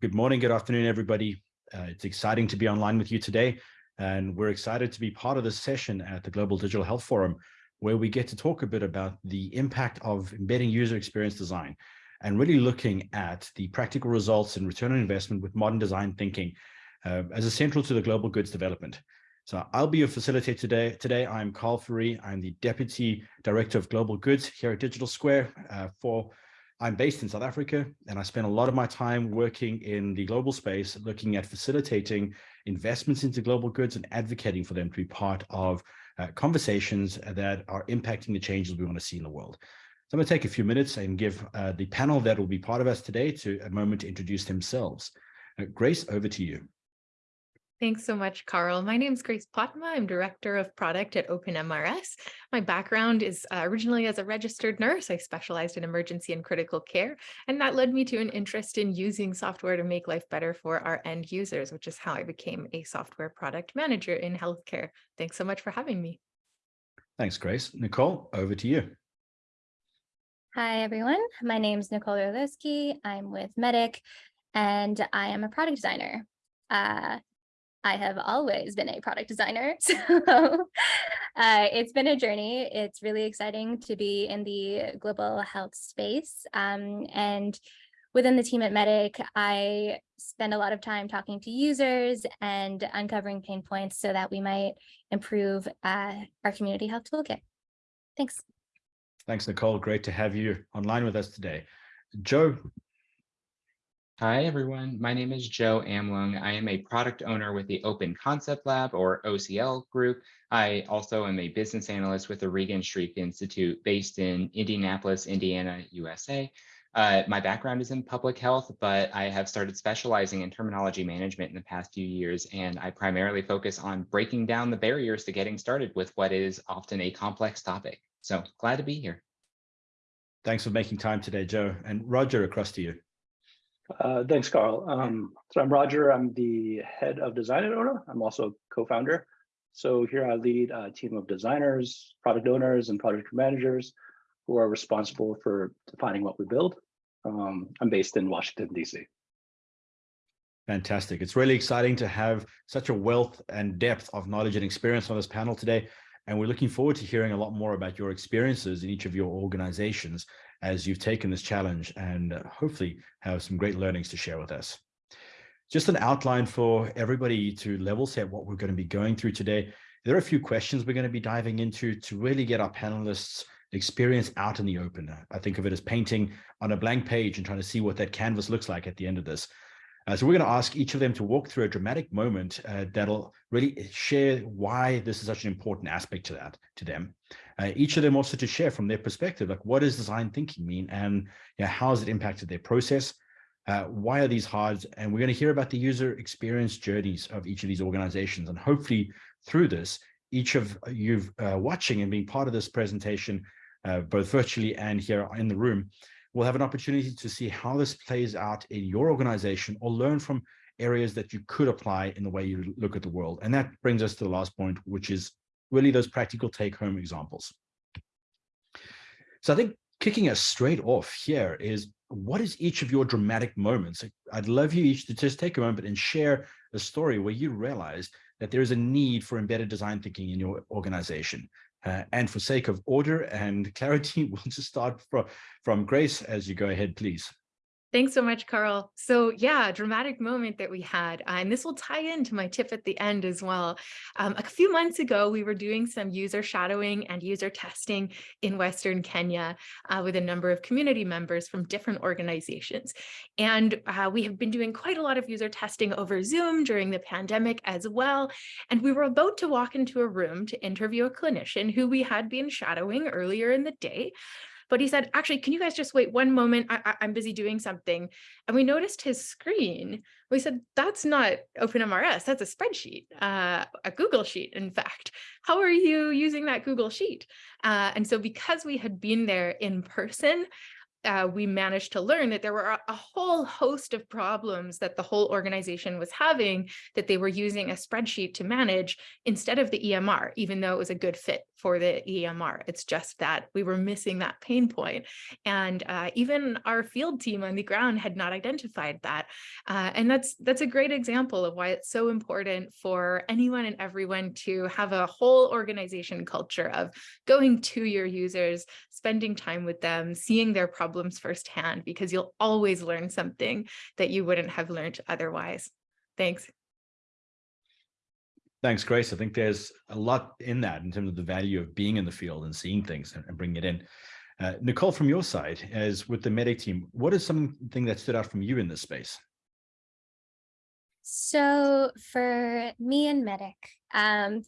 Good morning, good afternoon, everybody. Uh, it's exciting to be online with you today, and we're excited to be part of this session at the Global Digital Health Forum, where we get to talk a bit about the impact of embedding user experience design and really looking at the practical results and return on investment with modern design thinking uh, as essential to the global goods development. So I'll be your facilitator today. Today, I'm Carl Fourie. I'm the Deputy Director of Global Goods here at Digital Square uh, for I'm based in South Africa, and I spend a lot of my time working in the global space, looking at facilitating investments into global goods and advocating for them to be part of uh, conversations that are impacting the changes we want to see in the world. So I'm going to take a few minutes and give uh, the panel that will be part of us today to a moment to introduce themselves. Uh, Grace, over to you. Thanks so much, Carl. My name is Grace Potma. I'm Director of Product at OpenMRS. My background is uh, originally as a registered nurse. I specialized in emergency and critical care, and that led me to an interest in using software to make life better for our end users, which is how I became a software product manager in healthcare. Thanks so much for having me. Thanks, Grace. Nicole, over to you. Hi, everyone. My name is Nicole Orlowski. I'm with Medic, and I am a product designer. Uh, I have always been a product designer. So uh, it's been a journey. It's really exciting to be in the global health space. Um, and within the team at Medic, I spend a lot of time talking to users and uncovering pain points so that we might improve uh, our community health toolkit. Thanks. Thanks, Nicole. Great to have you online with us today. Joe, Hi, everyone. My name is Joe Amlung. I am a product owner with the Open Concept Lab or OCL group. I also am a business analyst with the Regenstrief Institute based in Indianapolis, Indiana, USA. Uh, my background is in public health, but I have started specializing in terminology management in the past few years, and I primarily focus on breaking down the barriers to getting started with what is often a complex topic. So glad to be here. Thanks for making time today, Joe. And Roger, across to you. Uh, thanks, Carl. Um, so I'm Roger. I'm the head of design at ONA. I'm also co-founder. So here I lead a team of designers, product owners, and project managers who are responsible for defining what we build. Um, I'm based in Washington, D.C. Fantastic. It's really exciting to have such a wealth and depth of knowledge and experience on this panel today. And we're looking forward to hearing a lot more about your experiences in each of your organizations as you've taken this challenge and uh, hopefully have some great learnings to share with us. Just an outline for everybody to level set what we're going to be going through today. There are a few questions we're going to be diving into to really get our panelists experience out in the open. I think of it as painting on a blank page and trying to see what that canvas looks like at the end of this. Uh, so we're going to ask each of them to walk through a dramatic moment uh, that'll really share why this is such an important aspect to that to them. Uh, each of them also to share from their perspective, like what does design thinking mean and you know, how has it impacted their process? Uh, why are these hard? And we're going to hear about the user experience journeys of each of these organizations. And hopefully through this, each of you uh, watching and being part of this presentation, uh, both virtually and here in the room, will have an opportunity to see how this plays out in your organization or learn from areas that you could apply in the way you look at the world. And that brings us to the last point, which is really those practical take-home examples. So I think kicking us straight off here is what is each of your dramatic moments? I'd love you each to just take a moment and share a story where you realize that there is a need for embedded design thinking in your organization. Uh, and for sake of order and clarity, we'll just start from, from Grace as you go ahead, please. Thanks so much, Carl. So yeah, dramatic moment that we had, uh, and this will tie into my tip at the end as well. Um, a few months ago, we were doing some user shadowing and user testing in Western Kenya uh, with a number of community members from different organizations. And uh, we have been doing quite a lot of user testing over Zoom during the pandemic as well. And we were about to walk into a room to interview a clinician who we had been shadowing earlier in the day. But he said, actually, can you guys just wait one moment? I, am busy doing something. And we noticed his screen. We said, that's not OpenMRS, that's a spreadsheet, uh, a Google Sheet, in fact. How are you using that Google Sheet? Uh, and so because we had been there in person, uh, we managed to learn that there were a, whole host of problems that the whole organization was having that they were using a spreadsheet to manage instead of the EMR, even though it was a good fit for the EMR. It's just that we were missing that pain point. And uh, even our field team on the ground had not identified that. Uh, and that's that's a great example of why it's so important for anyone and everyone to have a whole organization culture of going to your users, spending time with them, seeing their problems firsthand, because you'll always learn something that you wouldn't have learned otherwise. Thanks. Thanks, Grace. I think there's a lot in that in terms of the value of being in the field and seeing things and, and bringing it in. Uh, Nicole, from your side, as with the Medic team, what is something that stood out from you in this space? So for me and Medic, um,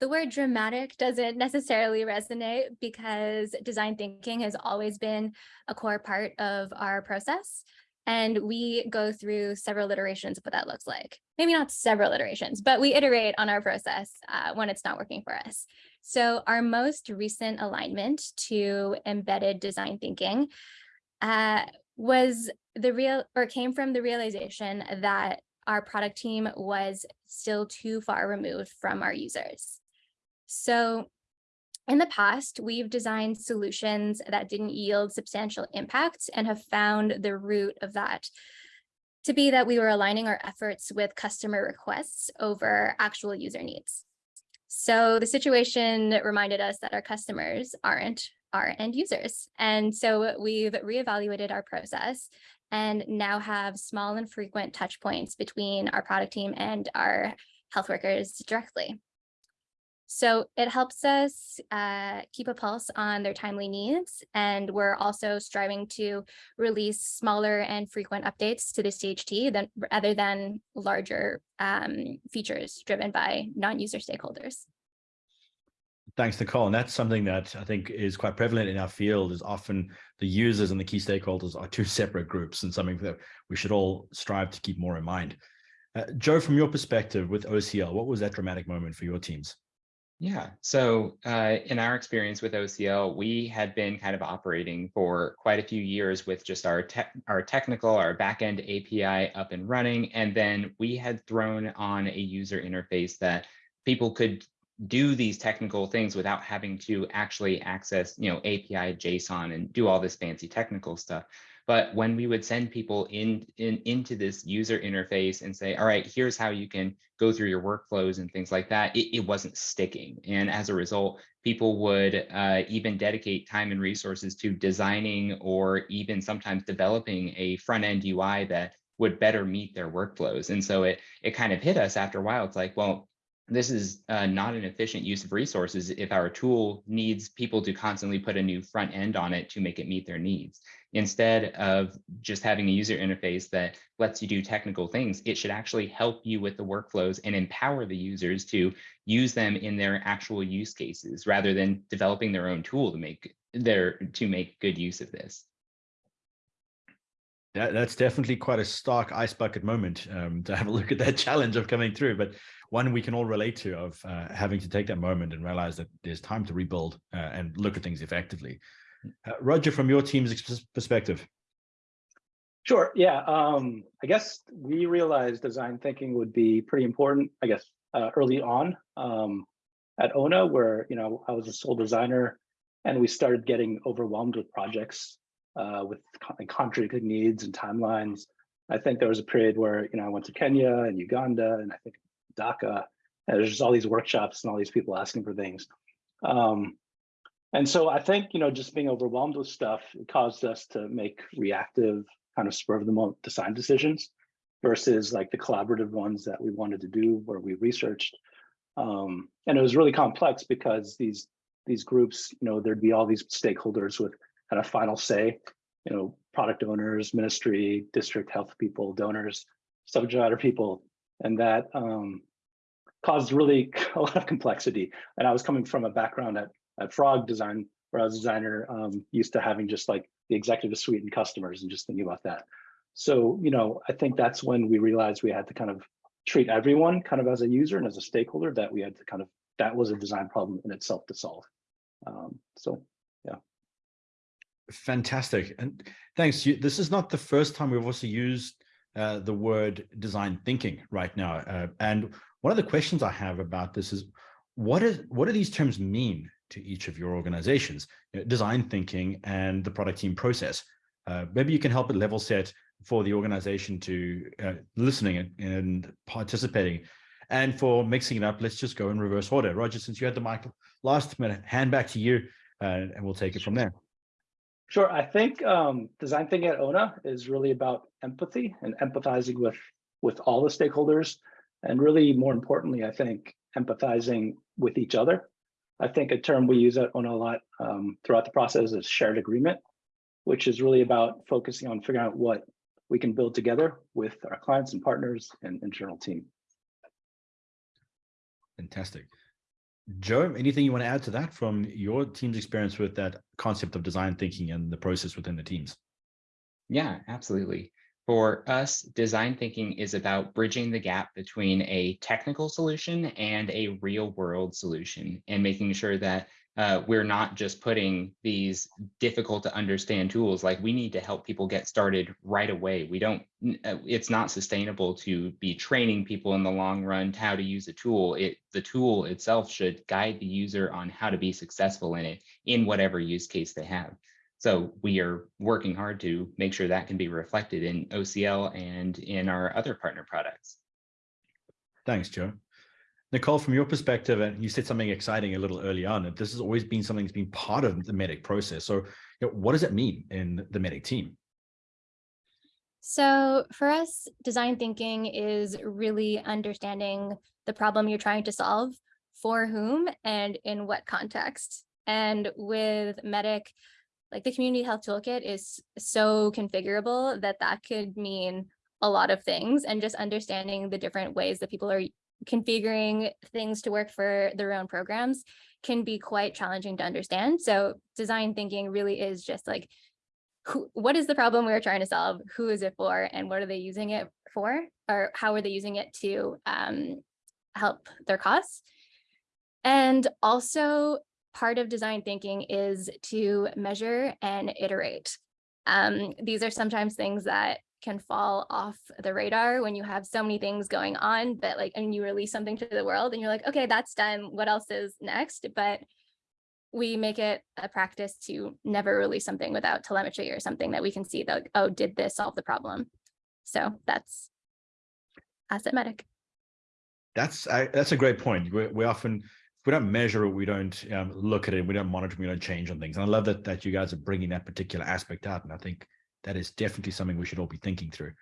the word dramatic doesn't necessarily resonate because design thinking has always been a core part of our process. And we go through several iterations of what that looks like. Maybe not several iterations, but we iterate on our process uh, when it's not working for us. So our most recent alignment to embedded design thinking uh, was the real or came from the realization that our product team was still too far removed from our users. So in the past, we've designed solutions that didn't yield substantial impact and have found the root of that to be that we were aligning our efforts with customer requests over actual user needs. So the situation reminded us that our customers aren't our end users. And so we've reevaluated our process and now have small and frequent touch points between our product team and our health workers directly. So it helps us uh, keep a pulse on their timely needs. And we're also striving to release smaller and frequent updates to the CHT than, rather than larger um, features driven by non-user stakeholders. Thanks, Nicole. And that's something that I think is quite prevalent in our field is often the users and the key stakeholders are two separate groups and something that we should all strive to keep more in mind. Uh, Joe, from your perspective with OCL, what was that dramatic moment for your teams? Yeah, so uh, in our experience with OCL, we had been kind of operating for quite a few years with just our te our technical, our backend API up and running, and then we had thrown on a user interface that people could do these technical things without having to actually access, you know, API JSON and do all this fancy technical stuff. But when we would send people in, in into this user interface and say, all right, here's how you can go through your workflows and things like that, it, it wasn't sticking. And as a result, people would uh, even dedicate time and resources to designing or even sometimes developing a front end UI that would better meet their workflows. And so it it kind of hit us after a while. It's like, well, this is uh, not an efficient use of resources if our tool needs people to constantly put a new front end on it to make it meet their needs. Instead of just having a user interface that lets you do technical things, it should actually help you with the workflows and empower the users to use them in their actual use cases rather than developing their own tool to make their to make good use of this. That, that's definitely quite a stark ice bucket moment um, to have a look at that challenge of coming through. But one we can all relate to of uh, having to take that moment and realize that there's time to rebuild uh, and look at things effectively. Uh, Roger, from your team's perspective. Sure. Yeah. Um, I guess we realized design thinking would be pretty important, I guess, uh, early on um, at ONA, where, you know, I was a sole designer and we started getting overwhelmed with projects uh, with contracted needs and timelines. I think there was a period where, you know, I went to Kenya and Uganda and I think And there's just all these workshops and all these people asking for things. Um, and so I think, you know, just being overwhelmed with stuff caused us to make reactive kind of spur of the moment design decisions versus like the collaborative ones that we wanted to do where we researched. Um, and it was really complex because these these groups, you know, there'd be all these stakeholders with kind of final say, you know, product owners, ministry, district health people, donors, subject matter people, and that um, caused really a lot of complexity. And I was coming from a background at, at Frog Design, where I was a designer, um, used to having just like the executive suite and customers and just thinking about that. So, you know, I think that's when we realized we had to kind of treat everyone kind of as a user and as a stakeholder that we had to kind of, that was a design problem in itself to solve. Um, so, yeah. Fantastic. And thanks. This is not the first time we've also used uh, the word design thinking right now. Uh, and one of the questions I have about this is, what is what do these terms mean to each of your organizations? You know, design thinking and the product team process. Uh, maybe you can help it level set for the organization to uh, listening and, and participating. And for mixing it up, let's just go in reverse order. Roger, since you had the mic last minute, hand back to you uh, and we'll take it from there. Sure. I think um, design thinking at ONA is really about empathy and empathizing with with all the stakeholders, and really more importantly, I think empathizing with each other. I think a term we use at ONA a lot um, throughout the process is shared agreement, which is really about focusing on figuring out what we can build together with our clients and partners and internal team. Fantastic. Joe, anything you want to add to that from your team's experience with that concept of design thinking and the process within the teams? Yeah, absolutely. For us, design thinking is about bridging the gap between a technical solution and a real world solution and making sure that uh, we're not just putting these difficult to understand tools like we need to help people get started right away. We don't uh, it's not sustainable to be training people in the long run how to use a tool. It the tool itself should guide the user on how to be successful in it in whatever use case they have. So we are working hard to make sure that can be reflected in ocl and in our other partner products. Thanks joe Nicole, from your perspective, and you said something exciting a little early on, this has always been something that's been part of the medic process. So you know, what does it mean in the medic team? So for us, design thinking is really understanding the problem you're trying to solve, for whom and in what context. And with medic, like the community health toolkit is so configurable that that could mean a lot of things and just understanding the different ways that people are configuring things to work for their own programs can be quite challenging to understand. So design thinking really is just like, who, what is the problem we're trying to solve? Who is it for? And what are they using it for? Or how are they using it to um, help their cause? And also part of design thinking is to measure and iterate. Um, these are sometimes things that can fall off the radar when you have so many things going on but like and you release something to the world and you're like okay that's done. What else is next? But we make it a practice to never release something without telemetry or something that we can see that oh did this solve the problem? So that's asset Medic that's I, that's a great point. We, we often we don't measure it we don't um, look at it we don't monitor we don't change on things. And i love that that you guys are bringing that particular aspect out and i think that is definitely something we should all be thinking through.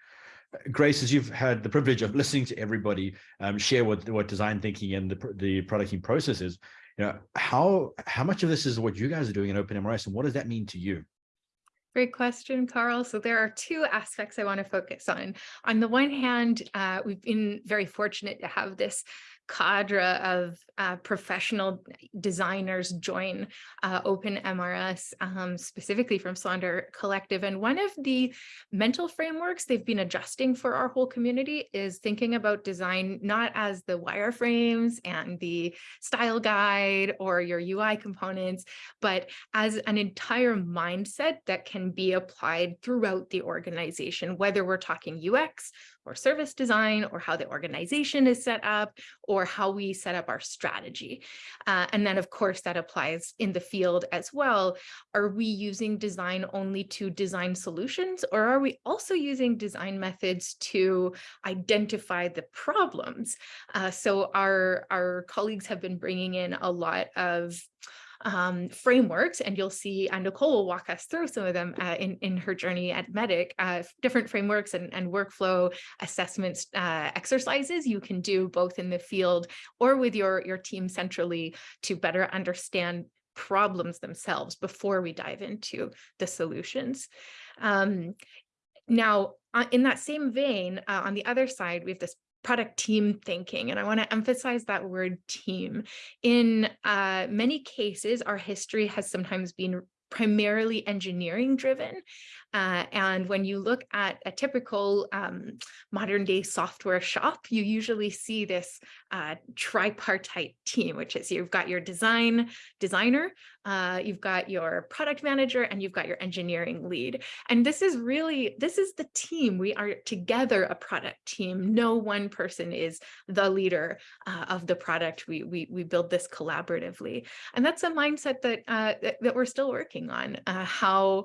Uh, Grace, as you've had the privilege of listening to everybody um, share what, what design thinking and the, the producting process is, you know, how, how much of this is what you guys are doing in OpenMRS and what does that mean to you? Great question, Carl. So there are two aspects I want to focus on. On the one hand, uh, we've been very fortunate to have this cadre of uh, professional designers join uh, OpenMRS, um, specifically from Sonder Collective. And one of the mental frameworks they've been adjusting for our whole community is thinking about design not as the wireframes and the style guide or your UI components, but as an entire mindset that can be applied throughout the organization, whether we're talking UX, or service design or how the organization is set up or how we set up our strategy. Uh, and then of course that applies in the field as well. Are we using design only to design solutions or are we also using design methods to identify the problems? Uh, so our, our colleagues have been bringing in a lot of um, frameworks, and you'll see, and Nicole will walk us through some of them uh, in, in her journey at Medic, uh, different frameworks and, and workflow assessments uh, exercises you can do both in the field or with your, your team centrally to better understand problems themselves before we dive into the solutions. Um, now, uh, in that same vein, uh, on the other side, we have this product team thinking. And I want to emphasize that word team. In uh, many cases, our history has sometimes been primarily engineering driven. Uh, and when you look at a typical um, modern day software shop, you usually see this uh, tripartite team, which is you've got your design designer, uh, you've got your product manager, and you've got your engineering lead. And this is really, this is the team. We are together a product team. No one person is the leader uh, of the product. We, we, we build this collaboratively. And that's a mindset that, uh, that, that, we're still working on, uh, how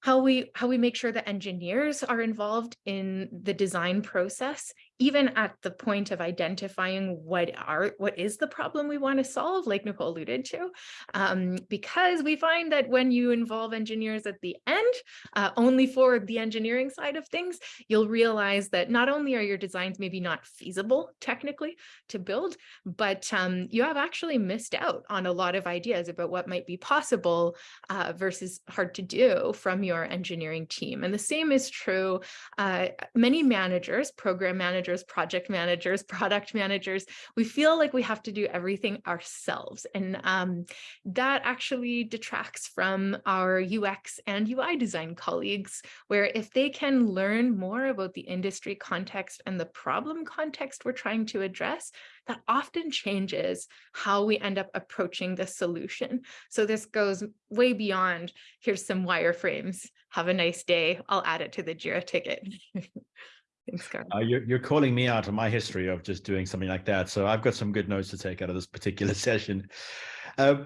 how we how we make sure that engineers are involved in the design process even at the point of identifying what are what is the problem we want to solve like nicole alluded to um, because we find that when you involve engineers at the end uh, only for the engineering side of things you'll realize that not only are your designs maybe not feasible technically to build but um, you have actually missed out on a lot of ideas about what might be possible uh, versus hard to do from your engineering team. And the same is true uh, many managers program managers managers, project managers, product managers, we feel like we have to do everything ourselves. And um, that actually detracts from our UX and UI design colleagues, where if they can learn more about the industry context and the problem context we're trying to address, that often changes how we end up approaching the solution. So this goes way beyond, here's some wireframes, have a nice day, I'll add it to the JIRA ticket. Thanks, Carl. Uh, you're, you're calling me out on my history of just doing something like that. So I've got some good notes to take out of this particular session. Uh,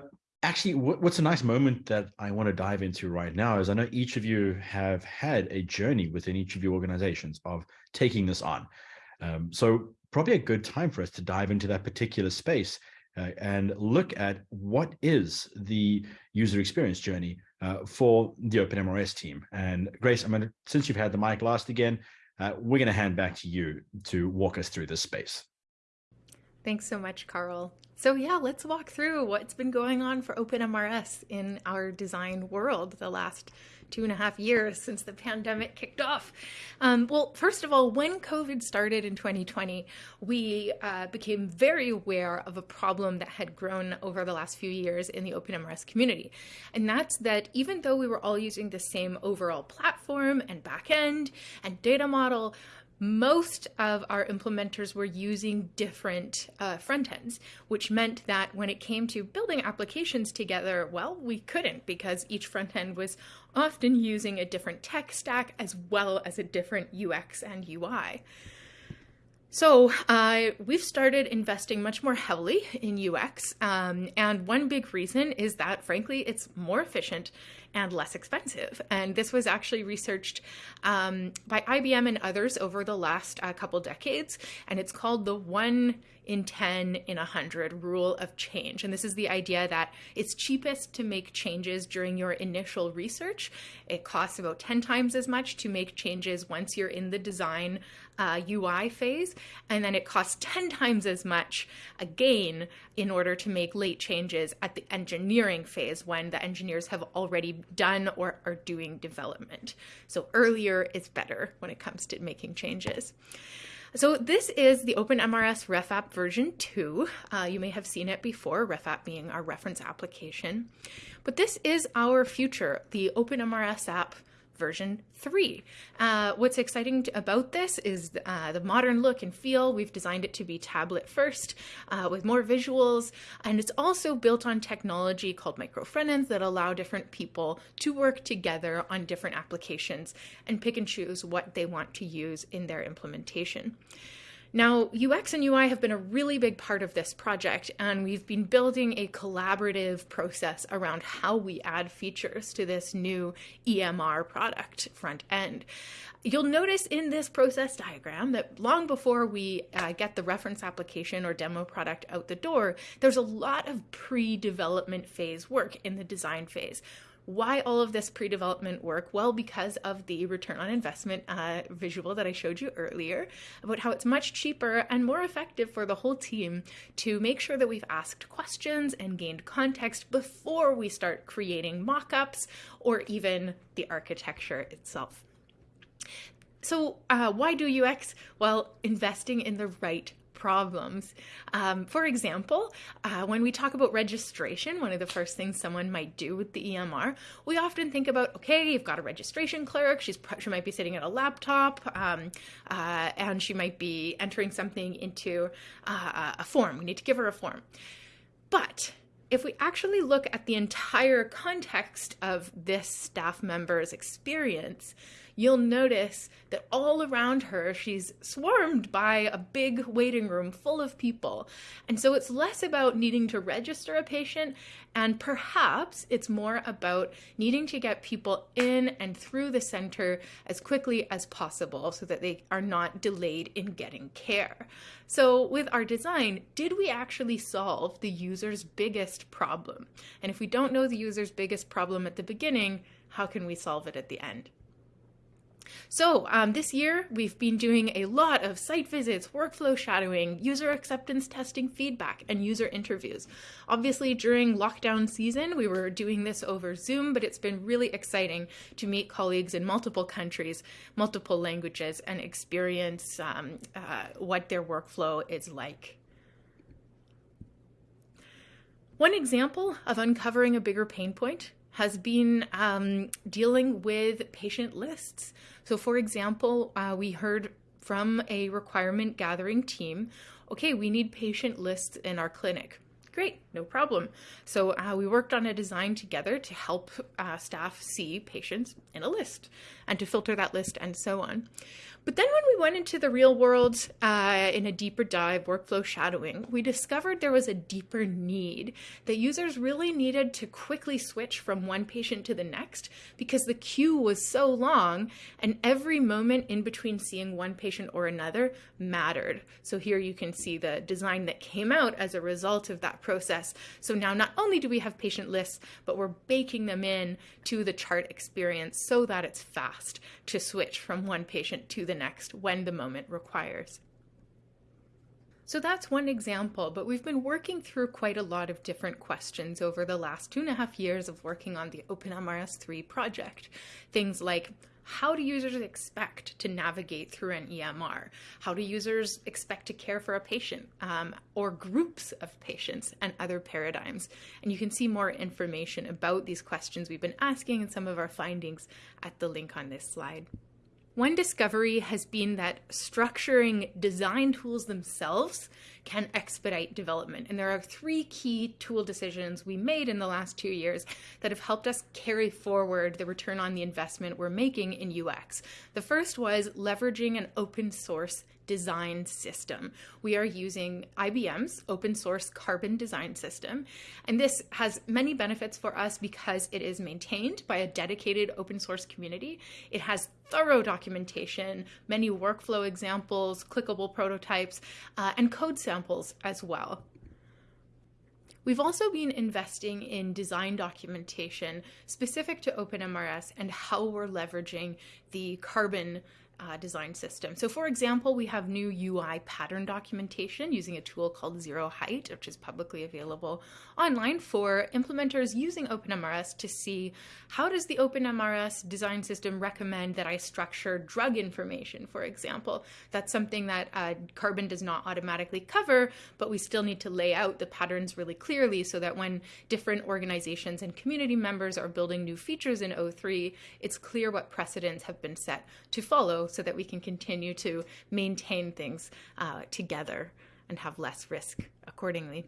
actually, what's a nice moment that I want to dive into right now is I know each of you have had a journey within each of your organizations of taking this on. Um, so probably a good time for us to dive into that particular space uh, and look at what is the user experience journey uh, for the OpenMRS team. And Grace, I'm to, since you've had the mic last again, uh, we're going to hand back to you to walk us through this space. Thanks so much, Carl. So yeah, let's walk through what's been going on for OpenMRS in our design world the last two and a half years since the pandemic kicked off. Um, well, first of all, when COVID started in 2020, we uh, became very aware of a problem that had grown over the last few years in the OpenMRS community. And that's that even though we were all using the same overall platform and backend and data model, most of our implementers were using different uh, front ends, which meant that when it came to building applications together, well, we couldn't because each front end was often using a different tech stack as well as a different UX and UI. So uh, we've started investing much more heavily in UX. Um, and one big reason is that, frankly, it's more efficient and less expensive. And this was actually researched um, by IBM and others over the last uh, couple decades. And it's called the one in 10 in 100 rule of change. And this is the idea that it's cheapest to make changes during your initial research. It costs about 10 times as much to make changes once you're in the design uh, UI phase. And then it costs 10 times as much again in order to make late changes at the engineering phase when the engineers have already done or are doing development. So earlier is better when it comes to making changes. So this is the OpenMRS RefApp version 2. Uh, you may have seen it before, RefApp being our reference application. But this is our future, the OpenMRS app version 3. Uh, what's exciting about this is uh, the modern look and feel. We've designed it to be tablet first uh, with more visuals, and it's also built on technology called micro frontends that allow different people to work together on different applications and pick and choose what they want to use in their implementation. Now, UX and UI have been a really big part of this project, and we've been building a collaborative process around how we add features to this new EMR product front end. You'll notice in this process diagram that long before we uh, get the reference application or demo product out the door, there's a lot of pre-development phase work in the design phase why all of this pre-development work? Well, because of the return on investment uh, visual that I showed you earlier about how it's much cheaper and more effective for the whole team to make sure that we've asked questions and gained context before we start creating mock-ups or even the architecture itself. So uh, why do UX? Well, investing in the right problems. Um, for example, uh, when we talk about registration, one of the first things someone might do with the EMR, we often think about, okay, you've got a registration clerk, she's she might be sitting at a laptop, um, uh, and she might be entering something into uh, a form. We need to give her a form. But if we actually look at the entire context of this staff member's experience, you'll notice that all around her, she's swarmed by a big waiting room full of people. And so it's less about needing to register a patient, and perhaps it's more about needing to get people in and through the center as quickly as possible so that they are not delayed in getting care. So with our design, did we actually solve the user's biggest problem? And if we don't know the user's biggest problem at the beginning, how can we solve it at the end? So um, this year, we've been doing a lot of site visits, workflow shadowing, user acceptance testing feedback, and user interviews. Obviously, during lockdown season, we were doing this over Zoom, but it's been really exciting to meet colleagues in multiple countries, multiple languages, and experience um, uh, what their workflow is like. One example of uncovering a bigger pain point has been um, dealing with patient lists. So for example, uh, we heard from a requirement gathering team, okay, we need patient lists in our clinic. Great, no problem. So uh, we worked on a design together to help uh, staff see patients in a list and to filter that list and so on. But then when we went into the real world uh, in a deeper dive, workflow shadowing, we discovered there was a deeper need that users really needed to quickly switch from one patient to the next because the queue was so long and every moment in between seeing one patient or another mattered. So here you can see the design that came out as a result of that process. So now not only do we have patient lists, but we're baking them in to the chart experience so that it's fast to switch from one patient to the next when the moment requires. So that's one example, but we've been working through quite a lot of different questions over the last two and a half years of working on the OpenMRS 3 project. Things like how do users expect to navigate through an EMR? How do users expect to care for a patient um, or groups of patients and other paradigms? And you can see more information about these questions we've been asking and some of our findings at the link on this slide. One discovery has been that structuring design tools themselves can expedite development. And there are three key tool decisions we made in the last two years that have helped us carry forward the return on the investment we're making in UX. The first was leveraging an open source design system. We are using IBM's open source Carbon design system. And this has many benefits for us because it is maintained by a dedicated open source community. It has thorough documentation, many workflow examples, clickable prototypes, uh, and code samples as well. We've also been investing in design documentation specific to OpenMRS and how we're leveraging the Carbon uh, design system. So for example, we have new UI pattern documentation using a tool called Zero Height, which is publicly available online for implementers using OpenMRS to see how does the OpenMRS design system recommend that I structure drug information, for example. That's something that uh, Carbon does not automatically cover, but we still need to lay out the patterns really clearly so that when different organizations and community members are building new features in O3, it's clear what precedents have been set to follow so that we can continue to maintain things uh, together and have less risk accordingly.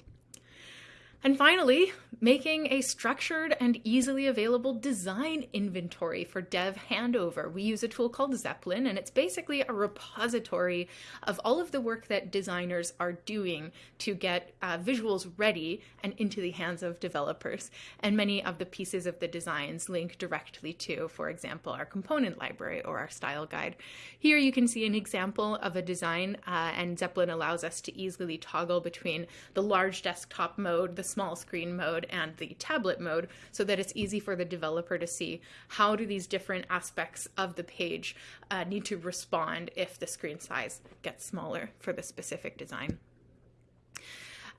And finally, making a structured and easily available design inventory for dev handover. We use a tool called Zeplin, and it's basically a repository of all of the work that designers are doing to get uh, visuals ready and into the hands of developers. And many of the pieces of the designs link directly to, for example, our component library or our style guide. Here you can see an example of a design, uh, and Zeplin allows us to easily toggle between the large desktop mode, the small screen mode and the tablet mode so that it's easy for the developer to see how do these different aspects of the page uh, need to respond if the screen size gets smaller for the specific design.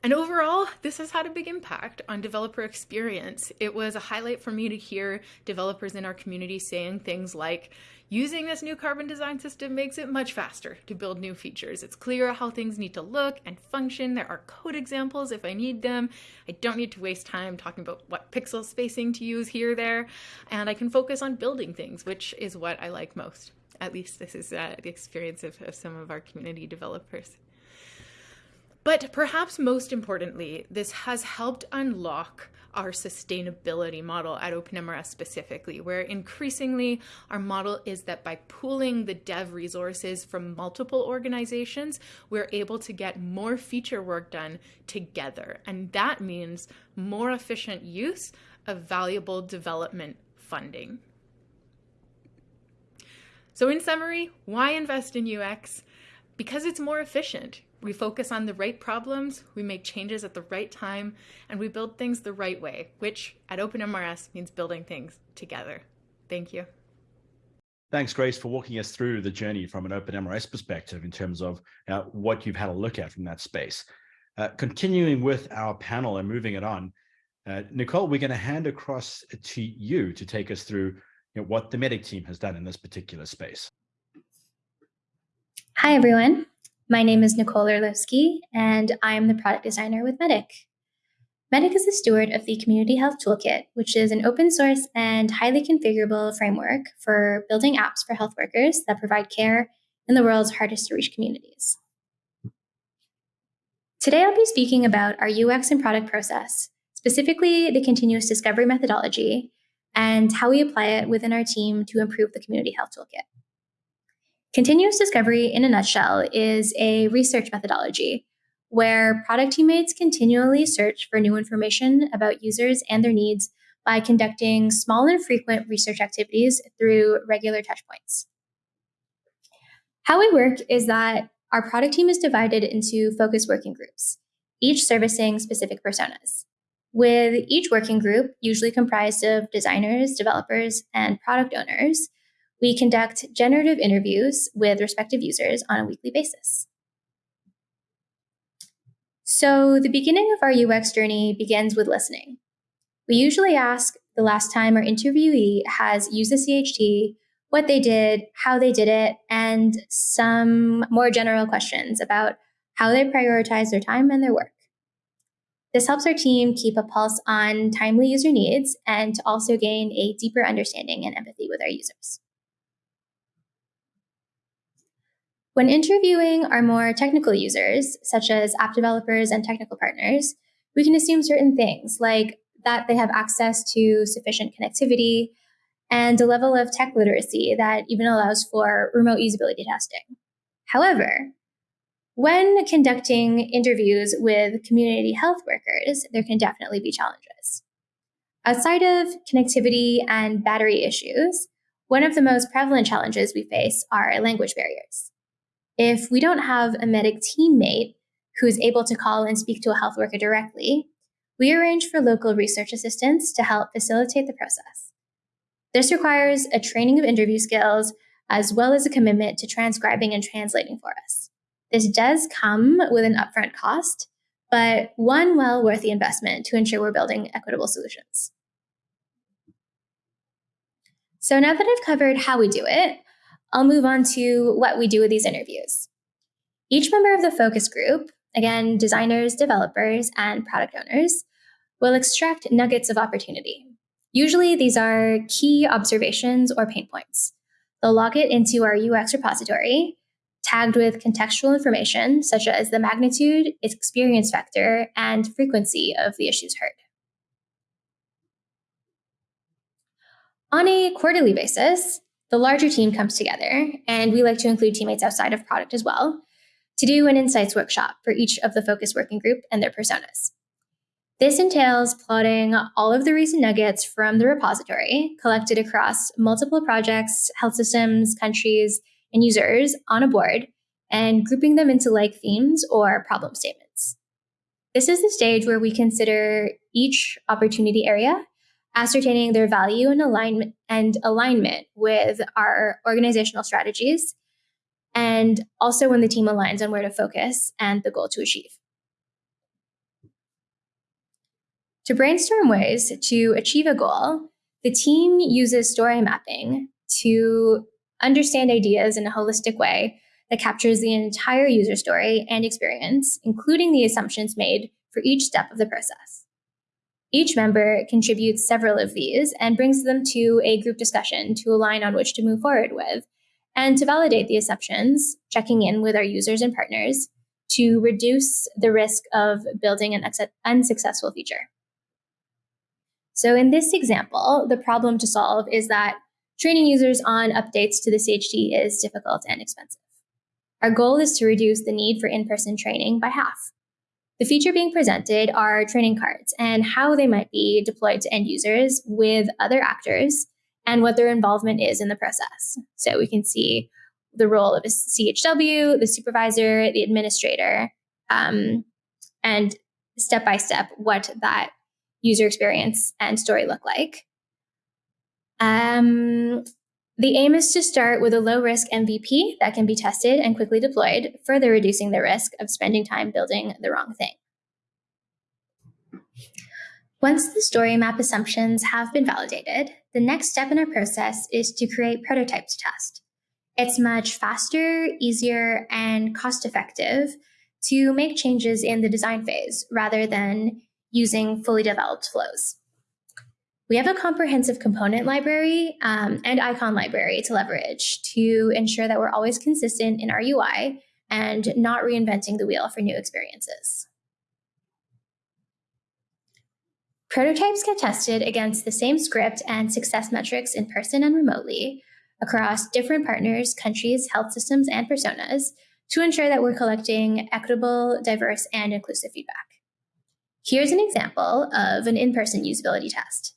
And overall, this has had a big impact on developer experience. It was a highlight for me to hear developers in our community saying things like, using this new carbon design system makes it much faster to build new features. It's clear how things need to look and function. There are code examples if I need them. I don't need to waste time talking about what pixel spacing to use here, there, and I can focus on building things, which is what I like most. At least this is uh, the experience of, of some of our community developers. But perhaps most importantly, this has helped unlock our sustainability model at OpenMRS specifically, where increasingly our model is that by pooling the dev resources from multiple organizations, we're able to get more feature work done together. And that means more efficient use of valuable development funding. So in summary, why invest in UX? Because it's more efficient. We focus on the right problems, we make changes at the right time, and we build things the right way, which at OpenMRS means building things together. Thank you. Thanks, Grace, for walking us through the journey from an OpenMRS perspective in terms of uh, what you've had a look at from that space. Uh, continuing with our panel and moving it on, uh, Nicole, we're going to hand across to you to take us through you know, what the Medic team has done in this particular space. Hi, everyone. My name is Nicole Orlowski, and I'm the product designer with Medic. Medic is the steward of the Community Health Toolkit, which is an open source and highly configurable framework for building apps for health workers that provide care in the world's hardest to reach communities. Today, I'll be speaking about our UX and product process, specifically the continuous discovery methodology, and how we apply it within our team to improve the Community Health Toolkit. Continuous discovery, in a nutshell, is a research methodology where product teammates continually search for new information about users and their needs by conducting small and frequent research activities through regular touchpoints. How we work is that our product team is divided into focus working groups, each servicing specific personas. With each working group, usually comprised of designers, developers, and product owners, we conduct generative interviews with respective users on a weekly basis. So the beginning of our UX journey begins with listening. We usually ask the last time our interviewee has used the CHT, what they did, how they did it, and some more general questions about how they prioritize their time and their work. This helps our team keep a pulse on timely user needs and to also gain a deeper understanding and empathy with our users. When interviewing our more technical users, such as app developers and technical partners, we can assume certain things like that they have access to sufficient connectivity and a level of tech literacy that even allows for remote usability testing. However, when conducting interviews with community health workers, there can definitely be challenges. Outside of connectivity and battery issues, one of the most prevalent challenges we face are language barriers. If we don't have a medic teammate who's able to call and speak to a health worker directly, we arrange for local research assistants to help facilitate the process. This requires a training of interview skills as well as a commitment to transcribing and translating for us. This does come with an upfront cost, but one well worth the investment to ensure we're building equitable solutions. So now that I've covered how we do it, I'll move on to what we do with these interviews. Each member of the focus group, again, designers, developers, and product owners, will extract nuggets of opportunity. Usually these are key observations or pain points. They'll log it into our UX repository, tagged with contextual information such as the magnitude, experience factor, and frequency of the issues heard. On a quarterly basis, the larger team comes together, and we like to include teammates outside of product as well, to do an insights workshop for each of the focus working group and their personas. This entails plotting all of the recent nuggets from the repository collected across multiple projects, health systems, countries, and users on a board and grouping them into like themes or problem statements. This is the stage where we consider each opportunity area ascertaining their value and alignment and alignment with our organizational strategies, and also when the team aligns on where to focus and the goal to achieve. To brainstorm ways to achieve a goal, the team uses story mapping to understand ideas in a holistic way that captures the entire user story and experience, including the assumptions made for each step of the process. Each member contributes several of these and brings them to a group discussion to align on which to move forward with, and to validate the assumptions, checking in with our users and partners to reduce the risk of building an unsuccessful feature. So in this example, the problem to solve is that training users on updates to the CHT is difficult and expensive. Our goal is to reduce the need for in-person training by half. The feature being presented are training cards and how they might be deployed to end users with other actors and what their involvement is in the process. So we can see the role of a CHW, the supervisor, the administrator, um, and step by step what that user experience and story look like. Um, the aim is to start with a low risk MVP that can be tested and quickly deployed, further reducing the risk of spending time building the wrong thing. Once the story map assumptions have been validated, the next step in our process is to create prototypes to test. It's much faster, easier, and cost effective to make changes in the design phase rather than using fully developed flows. We have a comprehensive component library um, and icon library to leverage to ensure that we're always consistent in our UI and not reinventing the wheel for new experiences. Prototypes get tested against the same script and success metrics in person and remotely across different partners, countries, health systems, and personas to ensure that we're collecting equitable, diverse, and inclusive feedback. Here's an example of an in-person usability test.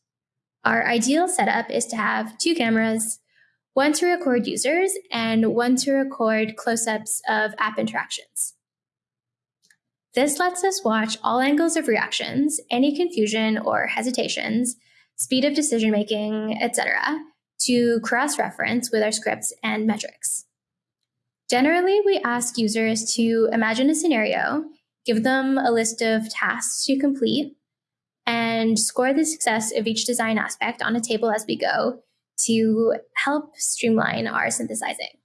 Our ideal setup is to have two cameras, one to record users and one to record close-ups of app interactions. This lets us watch all angles of reactions, any confusion or hesitations, speed of decision making, etc., to cross-reference with our scripts and metrics. Generally, we ask users to imagine a scenario, give them a list of tasks to complete, and score the success of each design aspect on a table as we go to help streamline our synthesizing.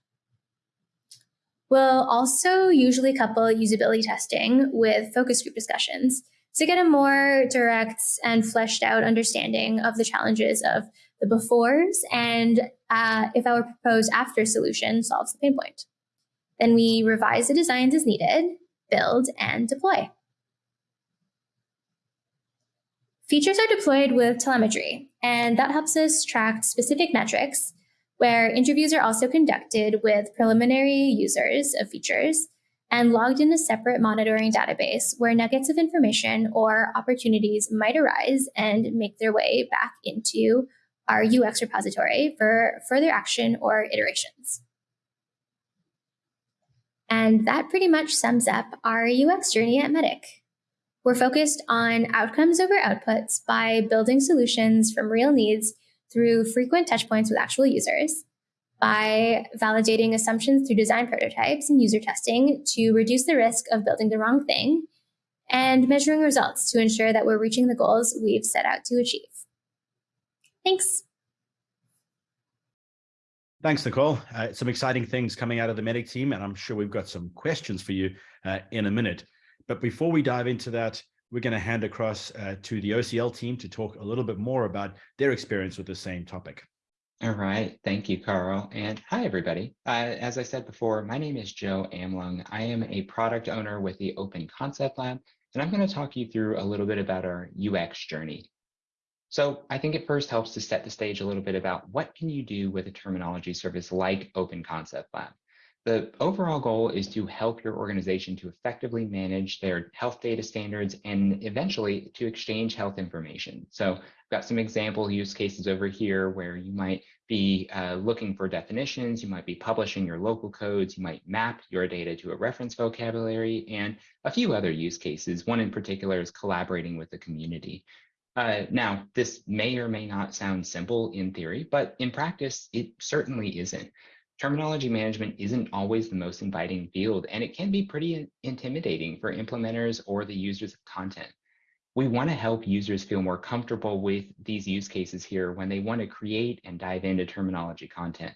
We'll also usually couple usability testing with focus group discussions to get a more direct and fleshed out understanding of the challenges of the befores and uh, if our proposed after solution solves the pain point. Then we revise the designs as needed, build, and deploy. Features are deployed with telemetry, and that helps us track specific metrics where interviews are also conducted with preliminary users of features and logged in a separate monitoring database where nuggets of information or opportunities might arise and make their way back into our UX repository for further action or iterations. And that pretty much sums up our UX journey at Medic. We're focused on outcomes over outputs by building solutions from real needs through frequent touchpoints with actual users, by validating assumptions through design prototypes and user testing to reduce the risk of building the wrong thing, and measuring results to ensure that we're reaching the goals we've set out to achieve. Thanks. Thanks, Nicole. Uh, some exciting things coming out of the Medic team, and I'm sure we've got some questions for you uh, in a minute. But before we dive into that, we're going to hand across uh, to the OCL team to talk a little bit more about their experience with the same topic. All right. Thank you, Carl. And hi, everybody. Uh, as I said before, my name is Joe Amlung. I am a product owner with the Open Concept Lab, and I'm going to talk you through a little bit about our UX journey. So I think it first helps to set the stage a little bit about what can you do with a terminology service like Open Concept Lab. The overall goal is to help your organization to effectively manage their health data standards and eventually to exchange health information. So I've got some example use cases over here where you might be uh, looking for definitions, you might be publishing your local codes, you might map your data to a reference vocabulary, and a few other use cases. One in particular is collaborating with the community. Uh, now, this may or may not sound simple in theory, but in practice, it certainly isn't terminology management isn't always the most inviting field, and it can be pretty intimidating for implementers or the users of content. We want to help users feel more comfortable with these use cases here when they want to create and dive into terminology content.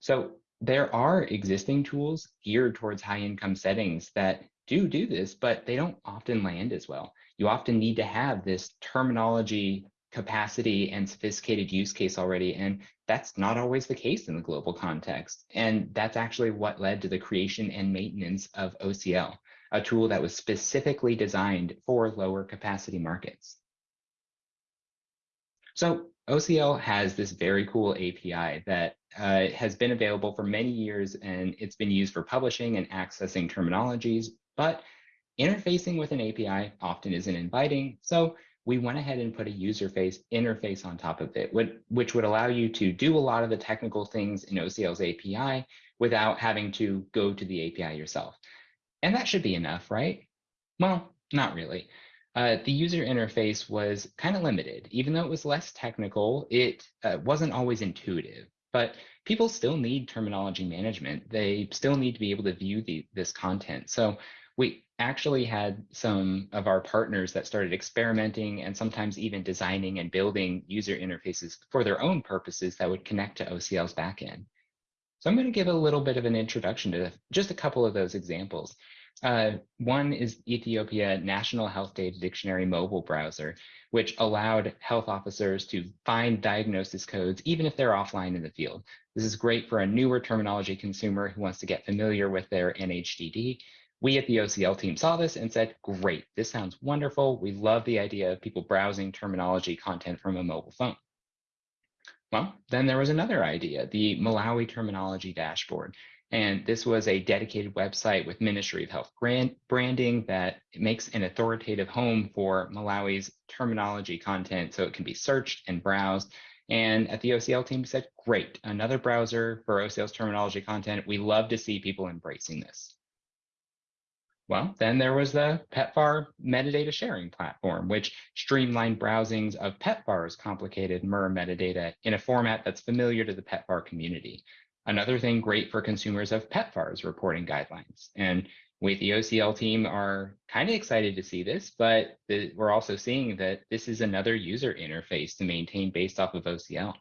So there are existing tools geared towards high income settings that do do this, but they don't often land as well. You often need to have this terminology capacity and sophisticated use case already. And that's not always the case in the global context. And that's actually what led to the creation and maintenance of OCL, a tool that was specifically designed for lower capacity markets. So OCL has this very cool API that uh, has been available for many years and it's been used for publishing and accessing terminologies, but interfacing with an API often isn't inviting. So we went ahead and put a user face interface on top of it, which would allow you to do a lot of the technical things in OCL's API without having to go to the API yourself. And that should be enough, right? Well, not really. Uh, the user interface was kind of limited. Even though it was less technical, it uh, wasn't always intuitive. But people still need terminology management. They still need to be able to view the, this content. So we actually had some of our partners that started experimenting and sometimes even designing and building user interfaces for their own purposes that would connect to OCL's backend. So I'm going to give a little bit of an introduction to just a couple of those examples. Uh, one is Ethiopia National Health Data Dictionary mobile browser, which allowed health officers to find diagnosis codes even if they're offline in the field. This is great for a newer terminology consumer who wants to get familiar with their NHDD. We at the OCL team saw this and said, great, this sounds wonderful. We love the idea of people browsing terminology content from a mobile phone. Well, then there was another idea, the Malawi Terminology Dashboard. And this was a dedicated website with Ministry of Health brand, branding that makes an authoritative home for Malawi's terminology content so it can be searched and browsed. And at the OCL team said, great, another browser for OCL's terminology content. We love to see people embracing this. Well, then there was the PEPFAR metadata sharing platform, which streamlined browsings of PEPFAR's complicated MER metadata in a format that's familiar to the PEPFAR community. Another thing great for consumers of PEPFAR's reporting guidelines. And we the OCL team are kind of excited to see this, but we're also seeing that this is another user interface to maintain based off of OCL.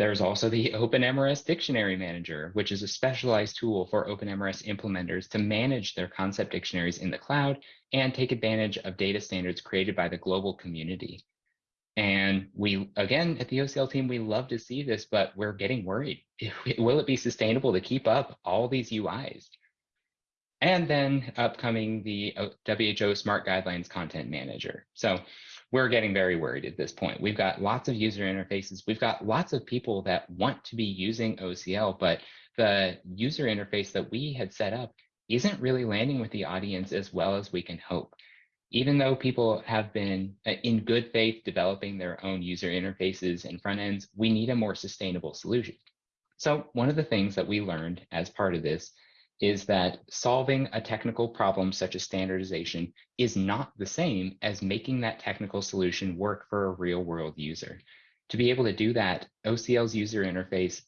There's also the OpenMRS Dictionary Manager, which is a specialized tool for OpenMRS implementers to manage their concept dictionaries in the cloud and take advantage of data standards created by the global community. And we, again, at the OCL team, we love to see this, but we're getting worried. Will it be sustainable to keep up all these UIs? And then upcoming the WHO Smart Guidelines Content Manager. So we're getting very worried at this point. We've got lots of user interfaces. We've got lots of people that want to be using OCL, but the user interface that we had set up isn't really landing with the audience as well as we can hope even though people have been uh, in good faith developing their own user interfaces and front ends, we need a more sustainable solution. So one of the things that we learned as part of this is that solving a technical problem such as standardization is not the same as making that technical solution work for a real world user. To be able to do that, OCL's user interface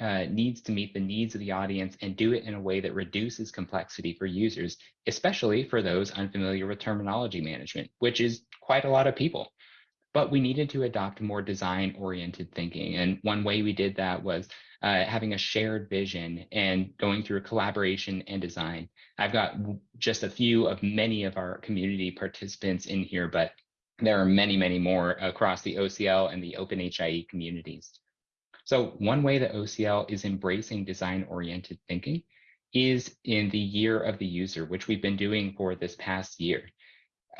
uh, needs to meet the needs of the audience and do it in a way that reduces complexity for users, especially for those unfamiliar with terminology management, which is quite a lot of people. But we needed to adopt more design oriented thinking. And one way we did that was uh, having a shared vision and going through collaboration and design. I've got just a few of many of our community participants in here, but there are many, many more across the OCL and the OpenHIE communities. So one way that OCL is embracing design-oriented thinking is in the year of the user, which we've been doing for this past year.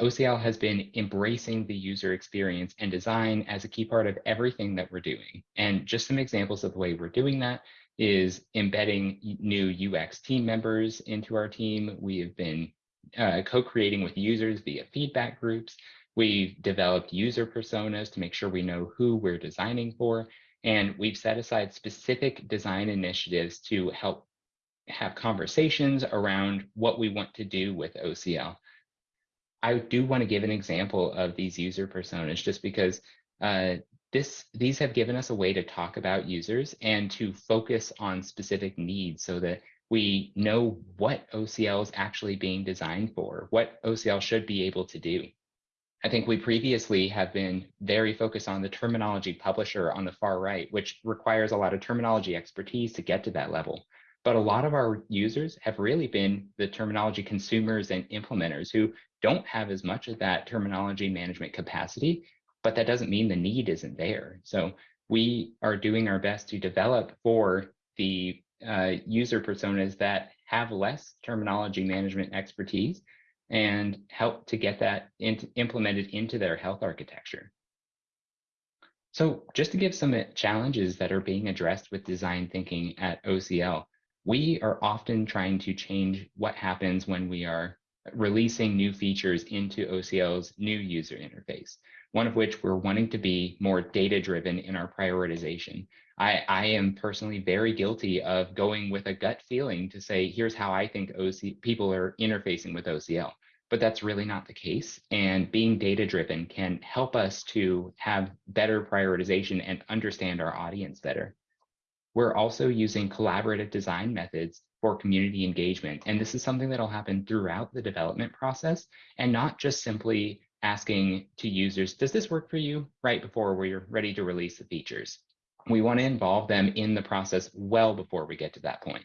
OCL has been embracing the user experience and design as a key part of everything that we're doing. And just some examples of the way we're doing that is embedding new UX team members into our team. We have been uh, co-creating with users via feedback groups. We've developed user personas to make sure we know who we're designing for. And we've set aside specific design initiatives to help have conversations around what we want to do with OCL. I do want to give an example of these user personas just because uh, this these have given us a way to talk about users and to focus on specific needs so that we know what OCL is actually being designed for, what OCL should be able to do. I think we previously have been very focused on the terminology publisher on the far right, which requires a lot of terminology expertise to get to that level. But a lot of our users have really been the terminology consumers and implementers who don't have as much of that terminology management capacity but that doesn't mean the need isn't there. So we are doing our best to develop for the uh, user personas that have less terminology management expertise and help to get that into, implemented into their health architecture. So just to give some uh, challenges that are being addressed with design thinking at OCL, we are often trying to change what happens when we are releasing new features into OCL's new user interface, one of which we're wanting to be more data driven in our prioritization. I, I am personally very guilty of going with a gut feeling to say, here's how I think OC people are interfacing with OCL but that's really not the case. And being data driven can help us to have better prioritization and understand our audience better. We're also using collaborative design methods for community engagement. And this is something that'll happen throughout the development process and not just simply asking to users, does this work for you right before we're ready to release the features? We want to involve them in the process well before we get to that point.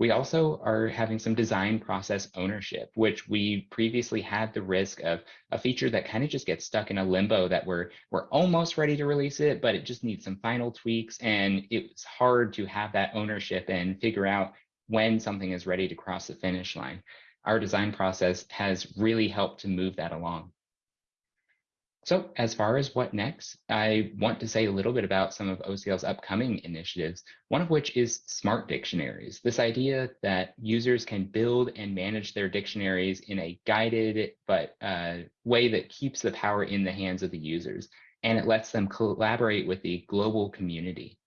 We also are having some design process ownership, which we previously had the risk of a feature that kind of just gets stuck in a limbo that we're we're almost ready to release it, but it just needs some final tweaks. And it's hard to have that ownership and figure out when something is ready to cross the finish line. Our design process has really helped to move that along. So as far as what next, I want to say a little bit about some of OCL's upcoming initiatives, one of which is smart dictionaries. This idea that users can build and manage their dictionaries in a guided but uh, way that keeps the power in the hands of the users, and it lets them collaborate with the global community.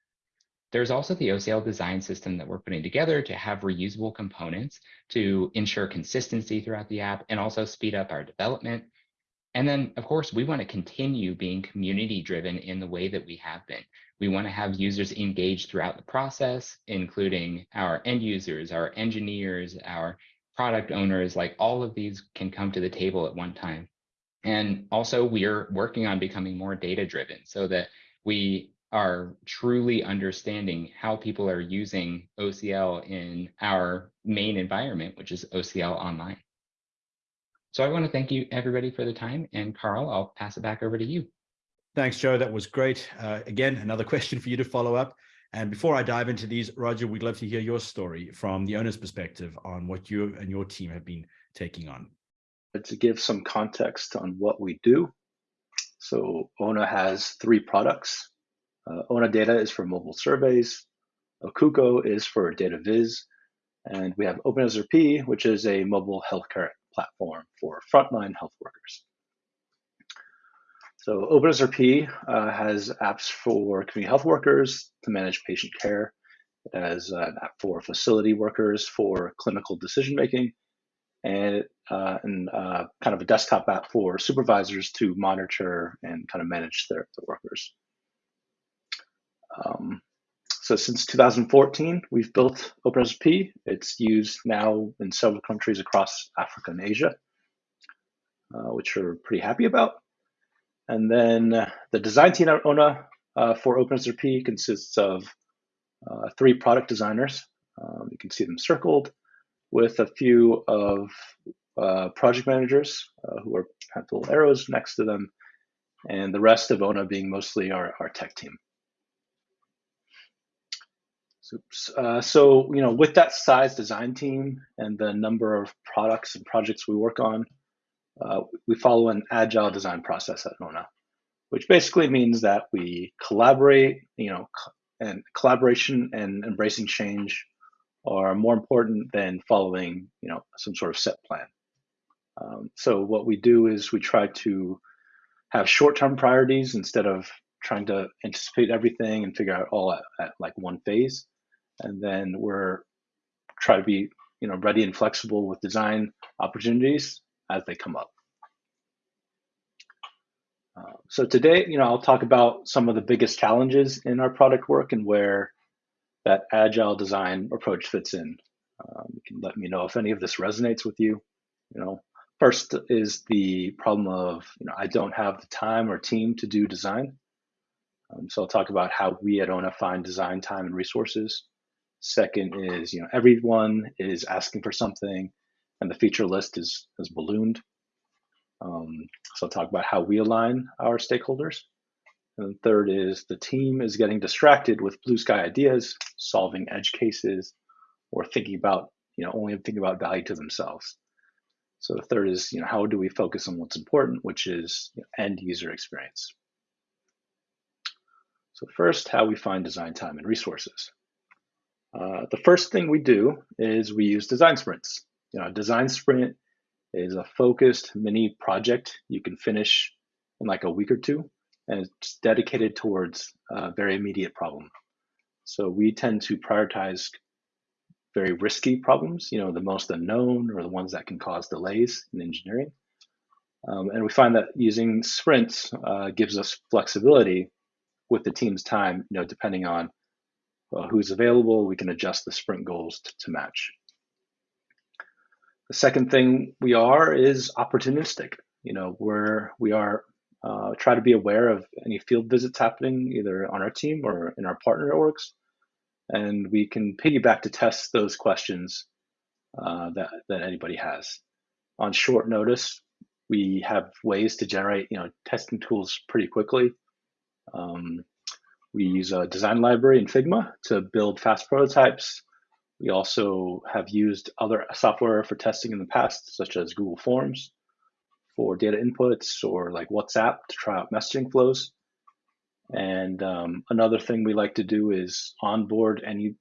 There's also the OCL design system that we're putting together to have reusable components to ensure consistency throughout the app and also speed up our development and then, of course, we want to continue being community driven in the way that we have been. We want to have users engaged throughout the process, including our end users, our engineers, our product owners, like all of these can come to the table at one time. And also we're working on becoming more data driven so that we are truly understanding how people are using OCL in our main environment, which is OCL online. So I want to thank you everybody for the time and Carl, I'll pass it back over to you. Thanks, Joe. That was great. Uh, again, another question for you to follow up. And before I dive into these, Roger, we'd love to hear your story from the Ona's perspective on what you and your team have been taking on. To give some context on what we do. So ONA has three products. Uh, ONA Data is for mobile surveys. Akuko is for data viz. And we have OpenSRP, which is a mobile healthcare platform for frontline health workers. So OpenSRP uh, has apps for community health workers to manage patient care. It has an app for facility workers for clinical decision making, and, uh, and uh, kind of a desktop app for supervisors to monitor and kind of manage their, their workers. Um, so since 2014, we've built OpenSRP. It's used now in several countries across Africa and Asia, uh, which we're pretty happy about. And then uh, the design team at ONA uh, for OpenSRP consists of uh, three product designers. Um, you can see them circled with a few of uh, project managers uh, who are have little arrows next to them, and the rest of ONA being mostly our, our tech team. Uh, so, you know, with that size design team and the number of products and projects we work on, uh, we follow an agile design process at ONA, which basically means that we collaborate, you know, and collaboration and embracing change are more important than following, you know, some sort of set plan. Um, so what we do is we try to have short-term priorities instead of trying to anticipate everything and figure out all at, at like one phase and then we're try to be you know ready and flexible with design opportunities as they come up. Uh, so today, you know, I'll talk about some of the biggest challenges in our product work and where that agile design approach fits in. Um, you can let me know if any of this resonates with you. You know, first is the problem of, you know, I don't have the time or team to do design. Um, so I'll talk about how we at ONA find design time and resources. Second is, you know, everyone is asking for something and the feature list is, is ballooned. Um, so I'll talk about how we align our stakeholders. And third is the team is getting distracted with blue sky ideas, solving edge cases, or thinking about, you know, only thinking about value to themselves. So the third is, you know, how do we focus on what's important, which is you know, end user experience. So first, how we find design time and resources. Uh, the first thing we do is we use design sprints. You know, a design sprint is a focused mini project you can finish in like a week or two, and it's dedicated towards a very immediate problem. So we tend to prioritize very risky problems, you know, the most unknown or the ones that can cause delays in engineering. Um, and we find that using sprints uh, gives us flexibility with the team's time, you know, depending on uh, who's available, we can adjust the sprint goals to, to match. The second thing we are is opportunistic. You know, we're we are uh, try to be aware of any field visits happening either on our team or in our partner orgs, and we can piggyback to test those questions uh, that that anybody has. On short notice, we have ways to generate you know testing tools pretty quickly. Um, we use a design library in Figma to build fast prototypes. We also have used other software for testing in the past, such as Google Forms for data inputs or like WhatsApp to try out messaging flows. And um, another thing we like to do is onboard any,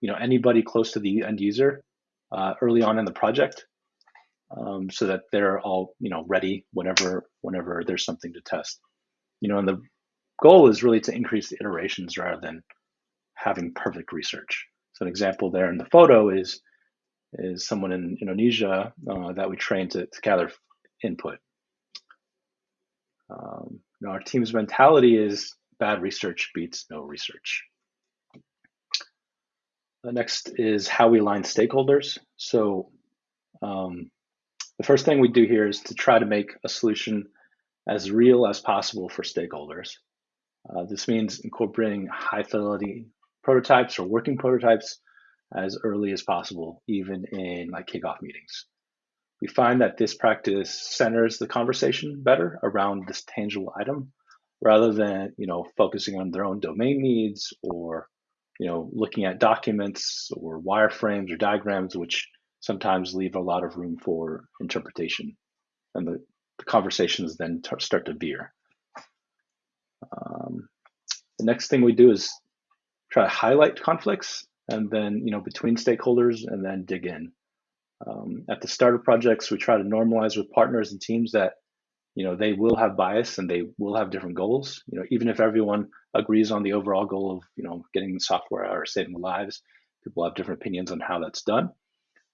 you know, anybody close to the end user uh, early on in the project, um, so that they're all, you know, ready whenever whenever there's something to test. You know, and the goal is really to increase the iterations rather than having perfect research. So an example there in the photo is is someone in Indonesia uh, that we trained to, to gather input. Um, our team's mentality is bad research beats no research. The next is how we align stakeholders. So um, the first thing we do here is to try to make a solution as real as possible for stakeholders. Uh, this means incorporating high fidelity prototypes or working prototypes as early as possible, even in like kickoff meetings. We find that this practice centers the conversation better around this tangible item rather than, you know, focusing on their own domain needs or, you know, looking at documents or wireframes or diagrams, which sometimes leave a lot of room for interpretation. And the, the conversations then start to veer. Um, the next thing we do is try to highlight conflicts and then, you know, between stakeholders and then dig in. Um, at the start of projects, we try to normalize with partners and teams that, you know, they will have bias and they will have different goals. You know, even if everyone agrees on the overall goal of, you know, getting the software out or saving lives, people have different opinions on how that's done.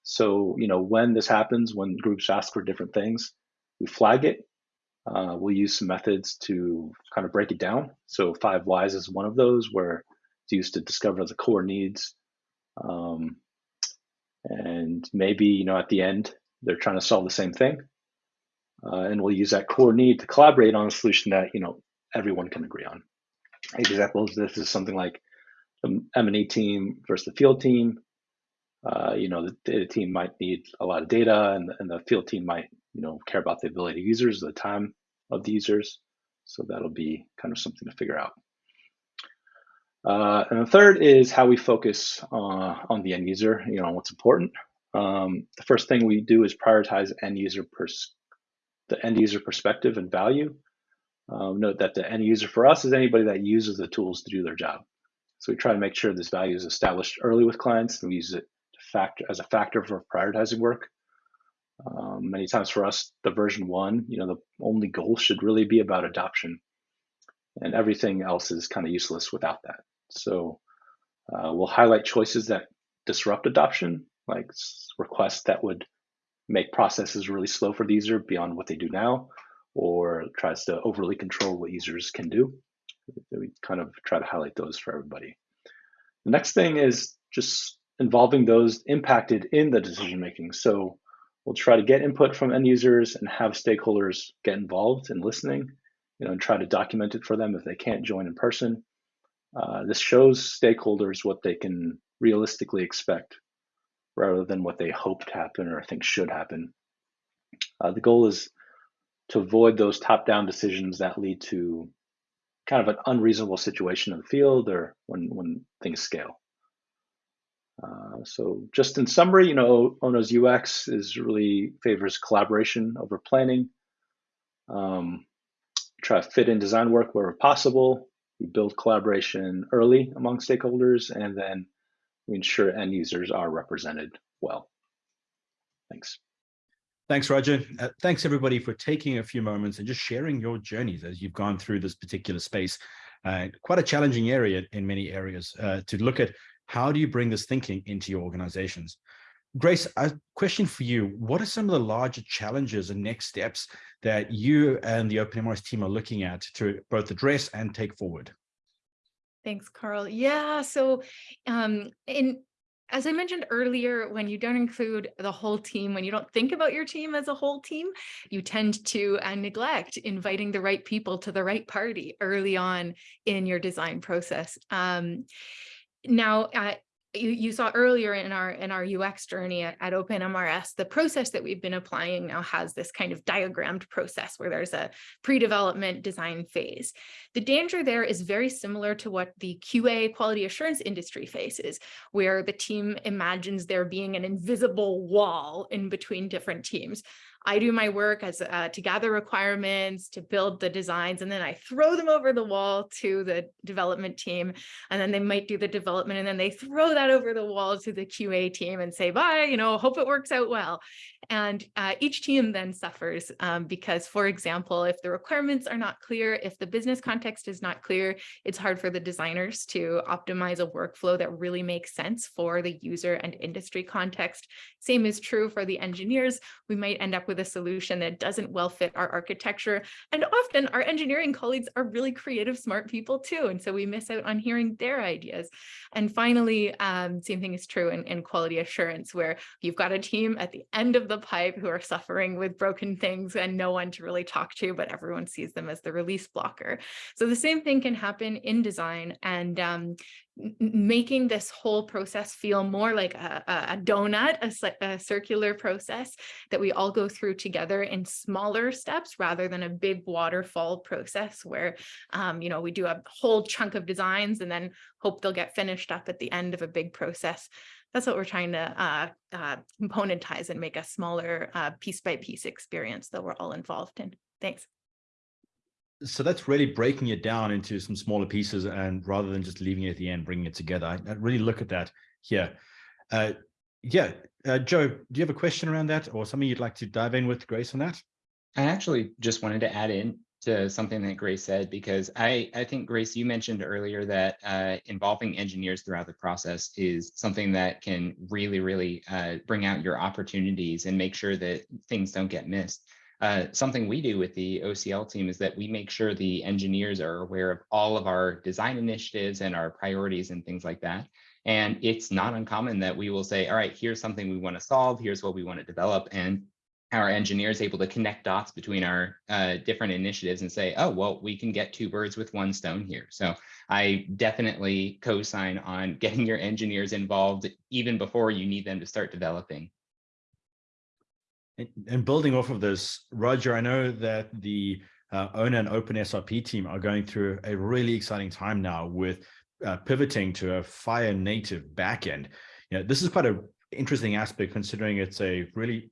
So, you know, when this happens, when groups ask for different things, we flag it uh, we'll use some methods to kind of break it down. So five whys is one of those where it's used to discover the core needs. Um, and maybe, you know, at the end, they're trying to solve the same thing. Uh, and we'll use that core need to collaborate on a solution that, you know, everyone can agree on. Examples, this is something like the M&E team versus the field team. Uh, you know, the data team might need a lot of data and, and the field team might, you know, care about the ability of users, the time of the users. So that'll be kind of something to figure out. Uh, and the third is how we focus uh, on the end user, you know, what's important. Um, the first thing we do is prioritize end user the end user perspective and value. Um, note that the end user for us is anybody that uses the tools to do their job. So we try to make sure this value is established early with clients and we use it factor as a factor for prioritizing work. Um, many times for us, the version one, you know, the only goal should really be about adoption, and everything else is kind of useless without that. So uh, we'll highlight choices that disrupt adoption, like requests that would make processes really slow for the user beyond what they do now, or tries to overly control what users can do. We kind of try to highlight those for everybody. The next thing is just involving those impacted in the decision making. So We'll try to get input from end users and have stakeholders get involved in listening, you know, and try to document it for them if they can't join in person. Uh, this shows stakeholders what they can realistically expect rather than what they hope to happen or think should happen. Uh, the goal is to avoid those top-down decisions that lead to kind of an unreasonable situation in the field or when when things scale. Uh, so just in summary, you know, Ona's UX is really favors collaboration over planning. Um, try to fit in design work wherever possible. We build collaboration early among stakeholders, and then we ensure end users are represented well. Thanks. Thanks, Roger. Uh, thanks, everybody, for taking a few moments and just sharing your journeys as you've gone through this particular space. Uh, quite a challenging area in many areas uh, to look at how do you bring this thinking into your organizations? Grace, a question for you. What are some of the larger challenges and next steps that you and the OpenMRS team are looking at to both address and take forward? Thanks, Carl. Yeah, so um, in as I mentioned earlier, when you don't include the whole team, when you don't think about your team as a whole team, you tend to uh, neglect inviting the right people to the right party early on in your design process. Um, now, uh, you, you saw earlier in our in our UX journey at, at OpenMRS, the process that we've been applying now has this kind of diagrammed process where there's a pre-development design phase. The danger there is very similar to what the QA quality assurance industry faces, where the team imagines there being an invisible wall in between different teams. I do my work as uh, to gather requirements, to build the designs, and then I throw them over the wall to the development team. And then they might do the development and then they throw that over the wall to the QA team and say, bye, you know, hope it works out well. And uh, each team then suffers um, because, for example, if the requirements are not clear, if the business context is not clear, it's hard for the designers to optimize a workflow that really makes sense for the user and industry context. Same is true for the engineers. We might end up with a solution that doesn't well fit our architecture. And often our engineering colleagues are really creative, smart people too. And so we miss out on hearing their ideas. And finally, um, same thing is true in, in quality assurance, where you've got a team at the end of the pipe who are suffering with broken things and no one to really talk to, but everyone sees them as the release blocker. So the same thing can happen in design. And um, making this whole process feel more like a, a donut, a, a, circular process that we all go through together in smaller steps rather than a big waterfall process where, um, you know, we do a whole chunk of designs and then hope they'll get finished up at the end of a big process. That's what we're trying to uh, uh, componentize and make a smaller uh, piece by piece experience that we're all involved in. Thanks so that's really breaking it down into some smaller pieces and rather than just leaving it at the end, bringing it together. I, I really look at that here. Uh, yeah, uh, Joe, do you have a question around that or something you'd like to dive in with Grace on that? I actually just wanted to add in to something that Grace said, because I, I think, Grace, you mentioned earlier that uh, involving engineers throughout the process is something that can really, really uh, bring out your opportunities and make sure that things don't get missed. Uh, something we do with the OCL team is that we make sure the engineers are aware of all of our design initiatives and our priorities and things like that. And it's not uncommon that we will say, all right, here's something we want to solve, here's what we want to develop. And our engineers able to connect dots between our uh, different initiatives and say, oh, well, we can get two birds with one stone here. So I definitely co-sign on getting your engineers involved even before you need them to start developing. And building off of this, Roger, I know that the uh, ONA and OpenSRP team are going through a really exciting time now with uh, pivoting to a FHIR native backend. You know, this is quite an interesting aspect considering it's a really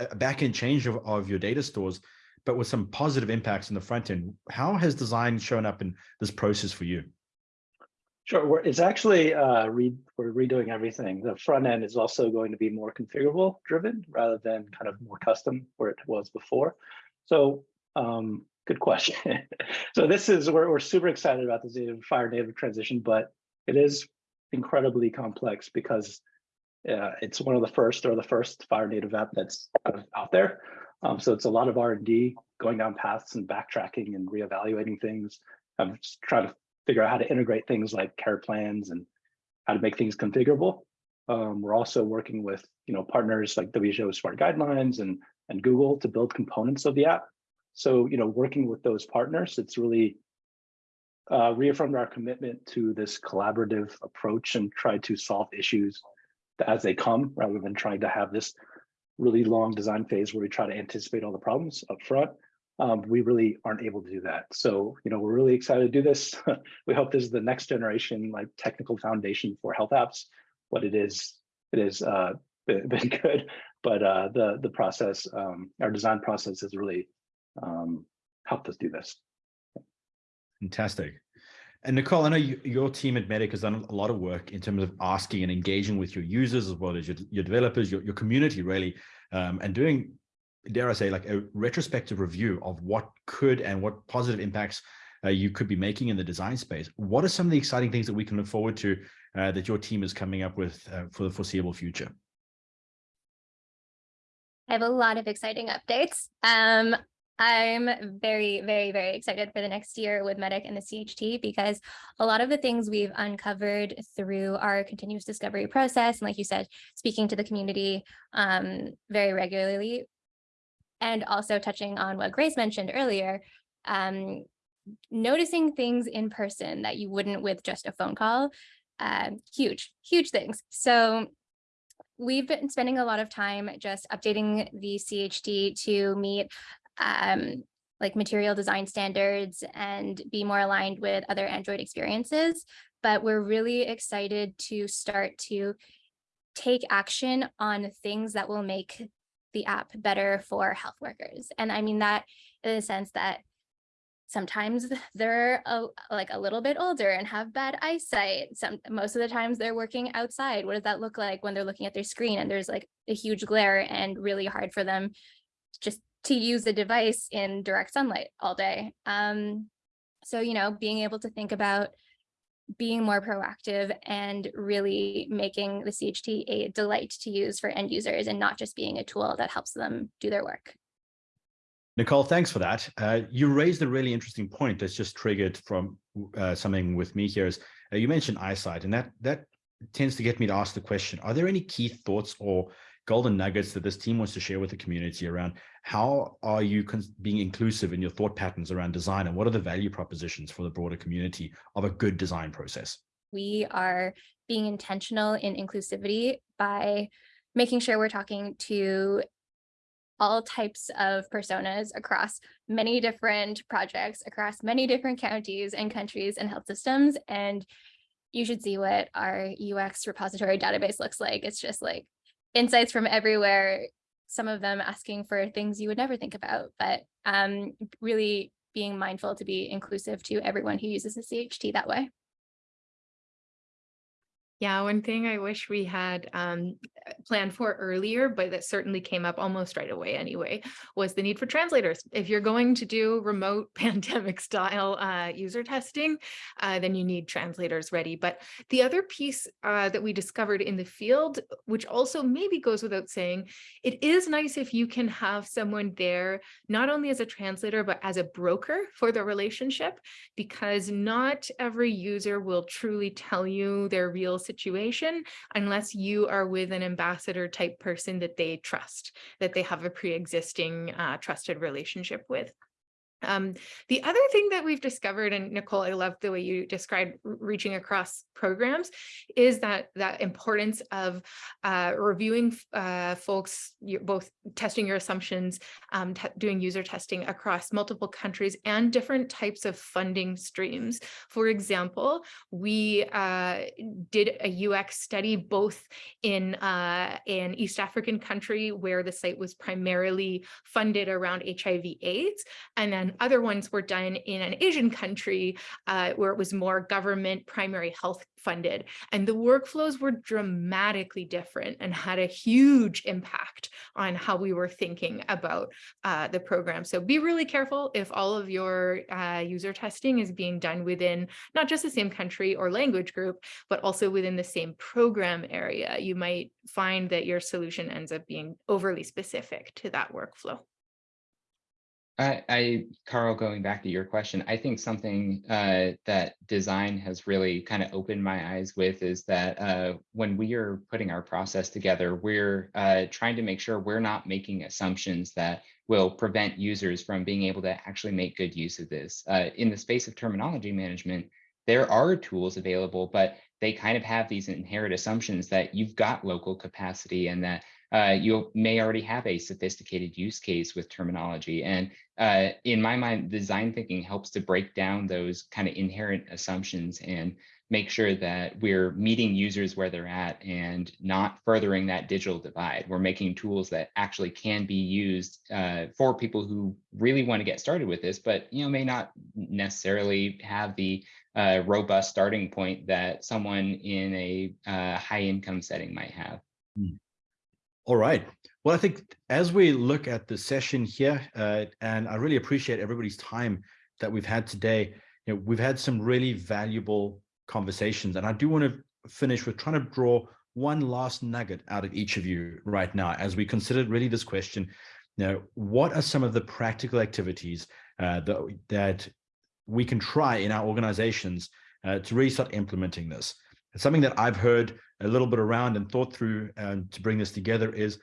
a backend change of, of your data stores, but with some positive impacts in the front end. How has design shown up in this process for you? Sure, we're, it's actually uh, re, we're redoing everything. The front end is also going to be more configurable driven rather than kind of more custom where it was before. So um, good question. so this is, we're, we're super excited about this FHIR native transition, but it is incredibly complex because uh, it's one of the first or the first FHIR native app that's out there. Um, so it's a lot of R&D going down paths and backtracking and reevaluating things. I'm just trying to figure out how to integrate things like care plans and how to make things configurable. Um, we're also working with you know partners like WHO Smart Guidelines and and Google to build components of the app. So you know working with those partners, it's really uh, reaffirmed our commitment to this collaborative approach and try to solve issues as they come rather than trying to have this really long design phase where we try to anticipate all the problems up front. um, we really aren't able to do that. So, you know, we're really excited to do this. we hope this is the next generation like technical foundation for health apps. What it is, it is uh, been, been good, but uh, the the process, um, our design process has really um, helped us do this. Fantastic. And Nicole, I know you, your team at Medic has done a lot of work in terms of asking and engaging with your users as well as your, your developers, your, your community really, um, and doing, dare I say, like a retrospective review of what could and what positive impacts uh, you could be making in the design space. What are some of the exciting things that we can look forward to uh, that your team is coming up with uh, for the foreseeable future? I have a lot of exciting updates. Um, I'm very, very, very excited for the next year with Medic and the CHT because a lot of the things we've uncovered through our continuous discovery process, and like you said, speaking to the community um, very regularly, and also touching on what Grace mentioned earlier, um, noticing things in person that you wouldn't with just a phone call, uh, huge, huge things. So we've been spending a lot of time just updating the CHT to meet um, like material design standards and be more aligned with other Android experiences. But we're really excited to start to take action on things that will make the app better for health workers. And I mean that in the sense that sometimes they're a, like a little bit older and have bad eyesight. Some most of the times they're working outside. What does that look like when they're looking at their screen and there's like a huge glare and really hard for them just to use a device in direct sunlight all day. Um, so, you know, being able to think about being more proactive and really making the CHT a delight to use for end users and not just being a tool that helps them do their work. Nicole, thanks for that. Uh, you raised a really interesting point that's just triggered from uh, something with me here is uh, you mentioned eyesight and that that tends to get me to ask the question, are there any key thoughts or golden nuggets that this team wants to share with the community around how are you being inclusive in your thought patterns around design and what are the value propositions for the broader community of a good design process? We are being intentional in inclusivity by making sure we're talking to all types of personas across many different projects, across many different counties and countries and health systems. And you should see what our UX repository database looks like. It's just like insights from everywhere, some of them asking for things you would never think about, but um, really being mindful to be inclusive to everyone who uses the CHT that way. Yeah, one thing I wish we had um, planned for earlier, but that certainly came up almost right away anyway, was the need for translators. If you're going to do remote pandemic style uh, user testing, uh, then you need translators ready. But the other piece uh, that we discovered in the field, which also maybe goes without saying, it is nice if you can have someone there, not only as a translator, but as a broker for the relationship, because not every user will truly tell you their real situation unless you are with an ambassador type person that they trust, that they have a pre-existing uh, trusted relationship with. Um, the other thing that we've discovered, and Nicole, I love the way you described reaching across programs, is that that importance of uh, reviewing uh, folks, both testing your assumptions, um, doing user testing across multiple countries and different types of funding streams. For example, we uh, did a UX study both in uh, an East African country where the site was primarily funded around HIV AIDS, and then other ones were done in an Asian country uh, where it was more government primary health funded. And the workflows were dramatically different and had a huge impact on how we were thinking about uh, the program. So be really careful if all of your uh, user testing is being done within not just the same country or language group, but also within the same program area. You might find that your solution ends up being overly specific to that workflow. I, I, Carl, going back to your question, I think something uh, that design has really kind of opened my eyes with is that uh, when we are putting our process together, we're uh, trying to make sure we're not making assumptions that will prevent users from being able to actually make good use of this. Uh, in the space of terminology management, there are tools available, but they kind of have these inherent assumptions that you've got local capacity and that uh, you may already have a sophisticated use case with terminology. And uh, in my mind, design thinking helps to break down those kind of inherent assumptions and make sure that we're meeting users where they're at and not furthering that digital divide. We're making tools that actually can be used uh, for people who really want to get started with this, but you know may not necessarily have the uh, robust starting point that someone in a uh, high income setting might have. All right. Well, I think as we look at the session here, uh, and I really appreciate everybody's time that we've had today. You know, we've had some really valuable conversations, and I do want to finish with trying to draw one last nugget out of each of you right now as we consider really this question. You know, what are some of the practical activities uh, that, that we can try in our organizations uh, to really start implementing this? It's something that I've heard a little bit around and thought through um, to bring this together is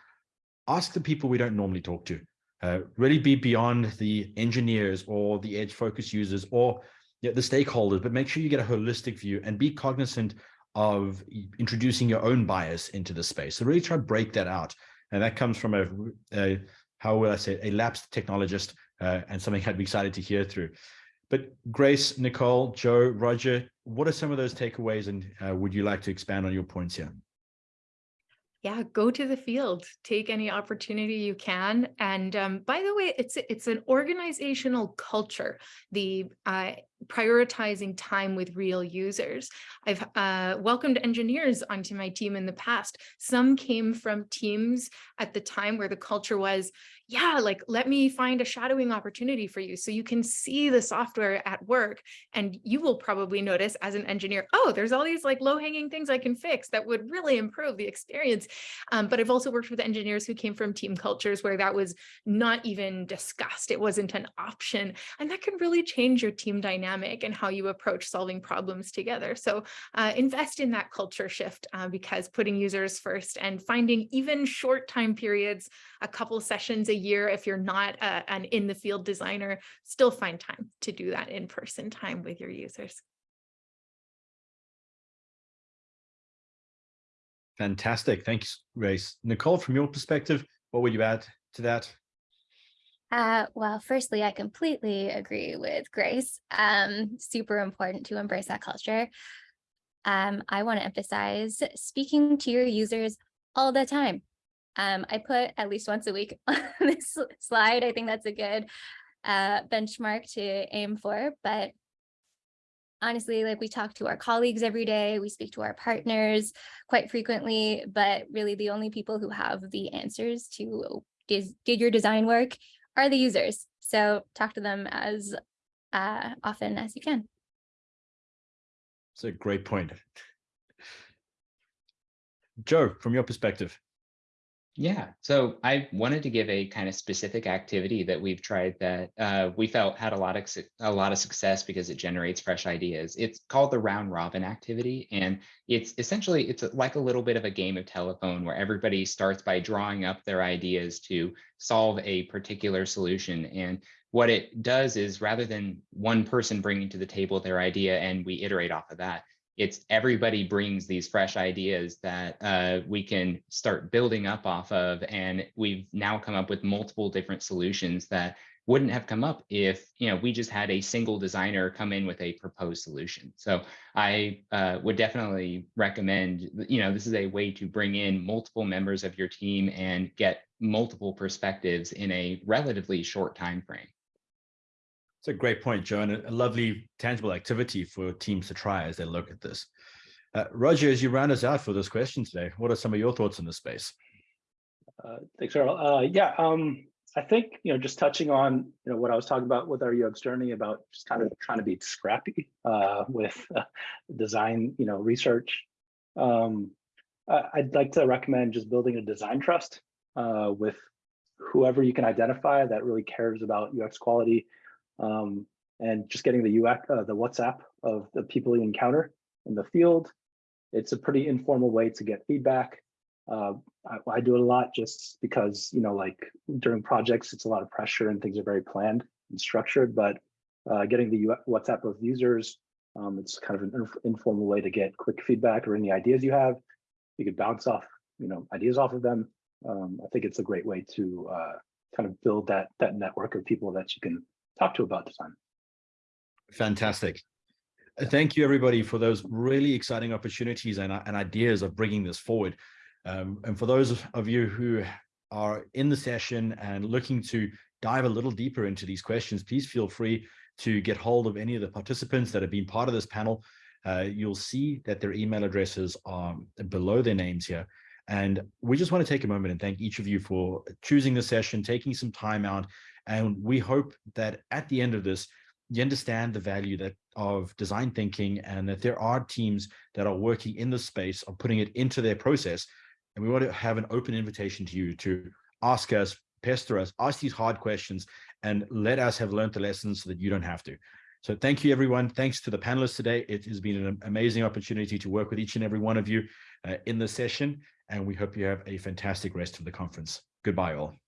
ask the people we don't normally talk to. Uh, really be beyond the engineers or the edge focus users or you know, the stakeholders, but make sure you get a holistic view and be cognizant of introducing your own bias into the space. So really try to break that out. And that comes from a, a how will I say, a lapsed technologist uh, and something I'd be excited to hear through. But Grace, Nicole, Joe, Roger, what are some of those takeaways and uh, would you like to expand on your points here? yeah, go to the field, take any opportunity you can. And um, by the way, it's it's an organizational culture, the uh, prioritizing time with real users. I've uh, welcomed engineers onto my team in the past. Some came from teams at the time where the culture was, yeah, like let me find a shadowing opportunity for you so you can see the software at work. And you will probably notice as an engineer, oh, there's all these like low hanging things I can fix that would really improve the experience. Um, but I've also worked with engineers who came from team cultures where that was not even discussed. It wasn't an option. And that can really change your team dynamic and how you approach solving problems together. So uh, invest in that culture shift uh, because putting users first and finding even short time periods, a couple sessions a year, if you're not uh, an in the field designer, still find time to do that in person time with your users. Fantastic. Thanks, Grace. Nicole, from your perspective, what would you add to that? Uh, well, firstly, I completely agree with Grace. Um, super important to embrace that culture. Um, I want to emphasize speaking to your users all the time. Um, I put at least once a week on this slide. I think that's a good uh, benchmark to aim for, but honestly, like we talk to our colleagues every day, we speak to our partners quite frequently, but really the only people who have the answers to did, your design work are the users. So talk to them as uh, often as you can. It's a great point. Joe, from your perspective. Yeah, so I wanted to give a kind of specific activity that we've tried that uh, we felt had a lot of a lot of success because it generates fresh ideas. It's called the round robin activity, and it's essentially it's like a little bit of a game of telephone where everybody starts by drawing up their ideas to solve a particular solution. And what it does is rather than one person bringing to the table their idea and we iterate off of that, it's everybody brings these fresh ideas that uh, we can start building up off of. And we've now come up with multiple different solutions that wouldn't have come up if you know we just had a single designer come in with a proposed solution. So I uh, would definitely recommend, you know, this is a way to bring in multiple members of your team and get multiple perspectives in a relatively short time frame. It's a great point, Joe, and a lovely tangible activity for teams to try as they look at this. Uh, Roger, as you round us out for this question today, what are some of your thoughts in this space? Uh, thanks, Earl. Uh, yeah, um, I think, you know, just touching on, you know, what I was talking about with our UX journey about just kind of trying to be scrappy uh, with uh, design, you know, research. Um, I'd like to recommend just building a design trust uh, with whoever you can identify that really cares about UX quality um, and just getting the UX, uh, the WhatsApp of the people you encounter in the field. It's a pretty informal way to get feedback. Uh, I, I, do it a lot just because, you know, like during projects, it's a lot of pressure and things are very planned and structured, but uh, getting the UX, WhatsApp of users, um, it's kind of an inf informal way to get quick feedback or any ideas you have. You could bounce off, you know, ideas off of them. Um, I think it's a great way to uh, kind of build that that network of people that you can talk to about design. Fantastic. Thank you, everybody, for those really exciting opportunities and, and ideas of bringing this forward. Um, and for those of you who are in the session and looking to dive a little deeper into these questions, please feel free to get hold of any of the participants that have been part of this panel. Uh, you'll see that their email addresses are below their names here. And we just want to take a moment and thank each of you for choosing the session, taking some time out. And we hope that at the end of this, you understand the value that of design thinking and that there are teams that are working in the space of putting it into their process. And we want to have an open invitation to you to ask us, pester us, ask these hard questions, and let us have learned the lessons so that you don't have to. So thank you, everyone. Thanks to the panelists today. It has been an amazing opportunity to work with each and every one of you uh, in the session, and we hope you have a fantastic rest of the conference. Goodbye, all.